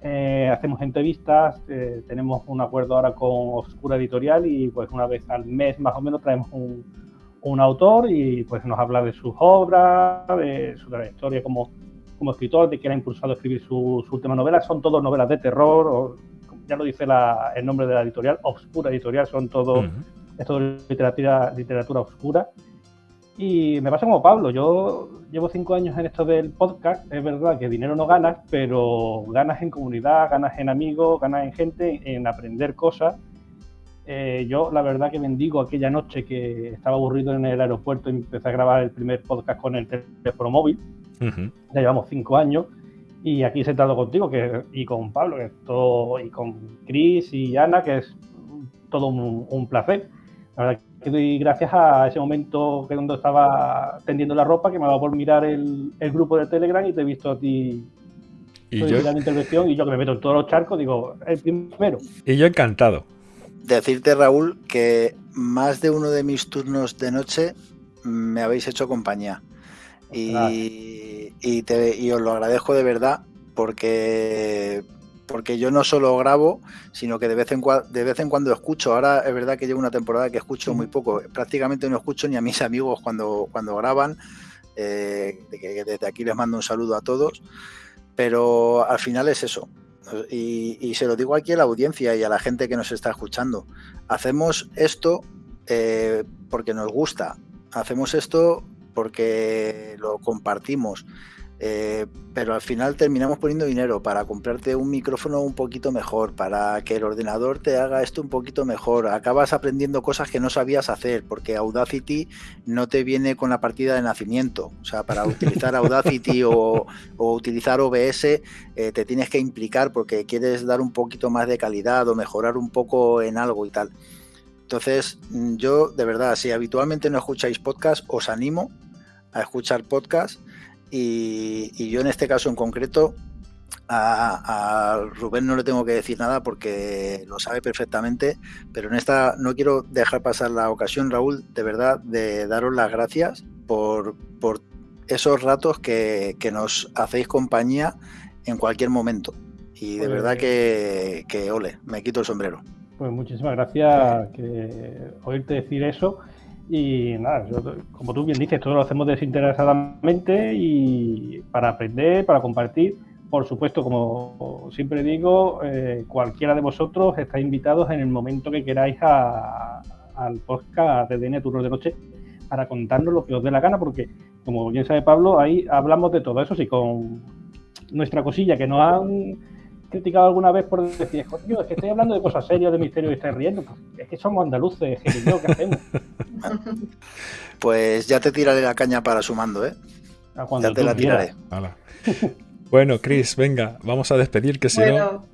eh, hacemos entrevistas, eh, tenemos un acuerdo ahora con Oscura Editorial y pues una vez al mes más o menos traemos un, un autor y pues nos habla de sus obras, de su trayectoria como, como escritor, de que él ha impulsado a escribir su, su última novela. Son todas novelas de terror, o, ya lo dice la- el nombre de la editorial, Oscura Editorial, son todos Ujú. es todo literatura, literatura oscura. Y me pasa como Pablo, yo llevo cinco años en esto del podcast, es verdad que dinero no ganas, pero ganas en comunidad, ganas en amigos, ganas en gente, en aprender cosas. Eh, yo la verdad que bendigo aquella noche que estaba aburrido en el aeropuerto y empecé a grabar el primer podcast con el teléfono móvil ya llevamos cinco años y aquí sentado contigo que, y con Pablo que es todo, y con Chris y Ana que es todo un, un placer. La verdad que doy gracias a ese momento que cuando estaba tendiendo la ropa que me ha dado por mirar el, el grupo de Telegram y te he visto a ti Y yo, la intervención y yo que me meto en todos los charcos digo, el primero. y yo encantado. Decirte, Raúl, que más de uno de mis turnos de noche me habéis hecho compañía. Y, y, te- y os lo agradezco de verdad porque, porque yo no solo grabo, sino que de vez, en de vez en cuando escucho. Ahora es verdad que llevo una temporada que escucho muy poco. Prácticamente no escucho ni a mis amigos cuando, cuando graban. eh, desde aquí les mando un saludo a todos. Pero al final es eso. Y, y se lo digo aquí a la audiencia y a la gente que nos está escuchando. Hacemos esto eh, porque nos gusta. Hacemos esto porque lo compartimos. Eh, pero al final terminamos poniendo dinero para comprarte un micrófono un poquito mejor, para que el ordenador te haga esto un poquito mejor. Acabas aprendiendo cosas que no sabías hacer, porque Audacity no te viene con la partida de nacimiento. O sea, para utilizar Audacity o, utilizar OBS eh, te tienes que implicar porque quieres dar un poquito más de calidad o mejorar un poco en algo y tal. Entonces, mm, yo de verdad, si habitualmente no escucháis podcast, os animo a escuchar podcast y, y yo en este caso en concreto a, a Rubén no le tengo que decir nada porque lo sabe perfectamente, pero en esta no quiero dejar pasar la ocasión, Raúl, de verdad, de daros las gracias por, por esos ratos que, que nos hacéis compañía en cualquier momento. Y de verdad que, que ole, me quito el sombrero. Pues muchísimas gracias que oírte decir eso. Y nada, yo, como tú bien dices, todo lo hacemos desinteresadamente y para aprender, para compartir. Por supuesto, como siempre digo, eh, cualquiera de vosotros está invitados en el momento que queráis a- al podcast de DN Turno de Noche para contarnos lo que os dé la gana, porque como bien sabe Pablo, ahí hablamos de todo eso, sí, con nuestra cosilla que nos han criticado alguna vez por decir, es que estoy hablando de cosas serias, de misterio y estoy riendo. Pues es que somos andaluces, ¿qué hacemos? Pues ya te tiraré la caña para sumando, ¿eh? ya te la tiraré. Bueno, Chris, venga, vamos a despedir, que si no...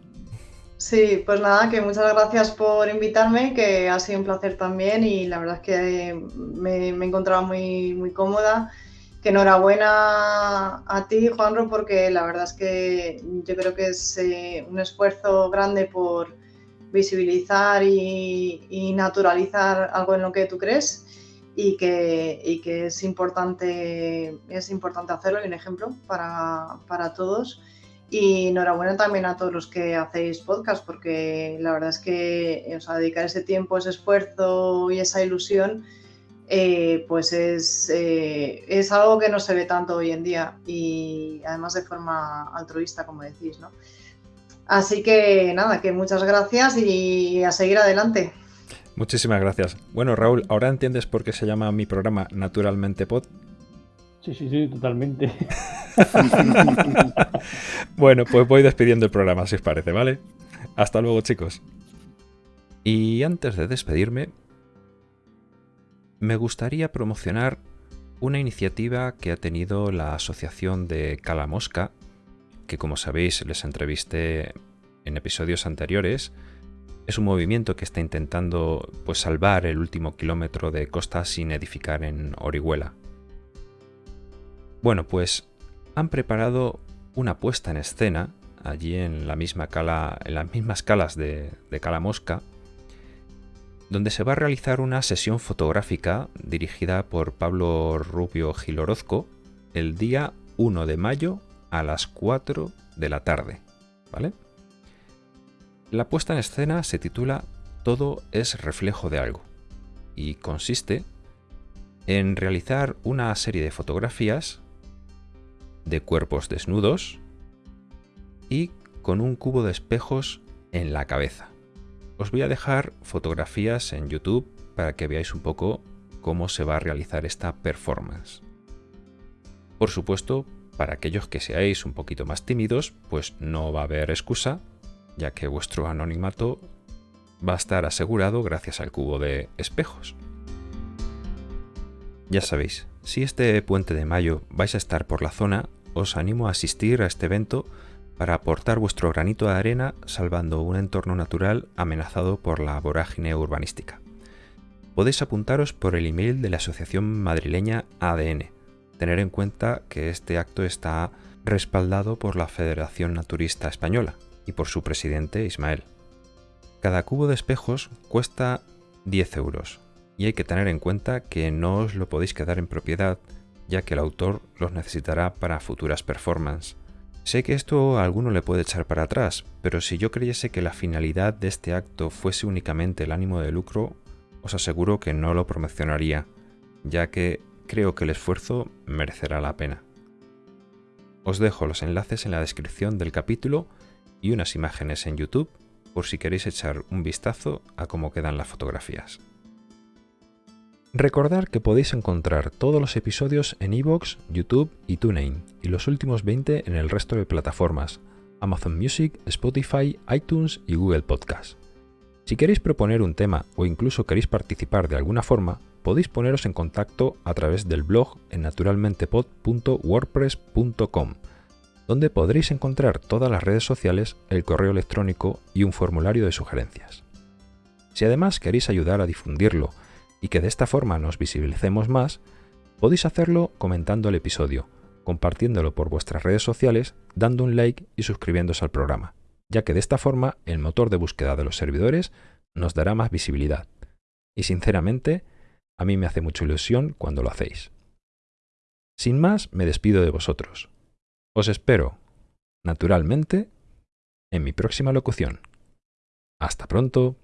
Sí, pues nada, que muchas gracias por invitarme, que ha sido un placer también y la verdad es que me, me he encontrado muy, muy cómoda que enhorabuena a ti, Juanro, porque la verdad es que yo creo que es eh, un esfuerzo grande por visibilizar y, naturalizar algo en lo que tú crees y que, es, importante, es importante hacerlo y un ejemplo para, todos. Y enhorabuena también a todos los que hacéis podcast, porque la verdad es que o dedicar ese tiempo, ese esfuerzo y esa ilusión eh, pues eh, es, algo que no se ve tanto hoy en día y además de forma altruista, como decís, ¿no? Así que nada, que muchas gracias y a seguir adelante. Muchísimas gracias. Bueno, Raúl, ¿ahora entiendes por qué se llama mi programa Naturalmente Pod? Sí, sí, sí, totalmente. bueno, pues voy despidiendo el programa, si os parece, ¿vale? Hasta luego, chicos. Y antes de despedirme, me gustaría promocionar una iniciativa que ha tenido la Asociación de Calamosca, que como sabéis les entrevisté en episodios anteriores. Es un movimiento que está intentando pues, salvar el último kilómetro de costa sin edificar en Orihuela. Bueno, pues han preparado una puesta en escena allí en, la misma cala, en las mismas calas de, de Calamosca donde se va a realizar una sesión fotográfica dirigida por Pablo Rubio Gilorozco el día 1 de mayo a las 4 de la tarde. ¿Vale? La puesta en escena se titula Todo es reflejo de algo y consiste en realizar una serie de fotografías de cuerpos desnudos y con un cubo de espejos en la cabeza. Os voy a dejar fotografías en YouTube para que veáis un poco cómo se va a realizar esta performance. Por supuesto, para aquellos que seáis un poquito más tímidos, pues no va a haber excusa, ya que vuestro anonimato va a estar asegurado gracias al cubo de espejos. Ya sabéis, si este puente de mayo vais a estar por la zona, os animo a asistir a este evento para aportar vuestro granito de arena salvando un entorno natural amenazado por la vorágine urbanística. Podéis apuntaros por el email de la asociación madrileña ADN. Tener en cuenta que este acto está respaldado por la Federación Naturista Española y por su presidente Ismael. Cada cubo de espejos cuesta 10 euros y hay que tener en cuenta que no os lo podéis quedar en propiedad ya que el autor los necesitará para futuras performances Sé que esto a alguno le puede echar para atrás, pero si yo creyese que la finalidad de este acto fuese únicamente el ánimo de lucro, os aseguro que no lo promocionaría, ya que creo que el esfuerzo merecerá la pena. Os dejo los enlaces en la descripción del capítulo y unas imágenes en YouTube por si queréis echar un vistazo a cómo quedan las fotografías. Recordad que podéis encontrar todos los episodios en iVoox, YouTube y TuneIn, y los últimos 20 en el resto de plataformas, Amazon Music, Spotify, iTunes y Google Podcast. Si queréis proponer un tema o incluso queréis participar de alguna forma, podéis poneros en contacto a través del blog en naturalmentepod.wordpress.com, donde podréis encontrar todas las redes sociales, el correo electrónico y un formulario de sugerencias. Si además queréis ayudar a difundirlo, y que de esta forma nos visibilicemos más, podéis hacerlo comentando el episodio, compartiéndolo por vuestras redes sociales, dando un like y suscribiéndose al programa, ya que de esta forma el motor de búsqueda de los servidores nos dará más visibilidad. Y sinceramente, a mí me hace mucha ilusión cuando lo hacéis. Sin más, me despido de vosotros. Os espero, naturalmente, en mi próxima locución. Hasta pronto.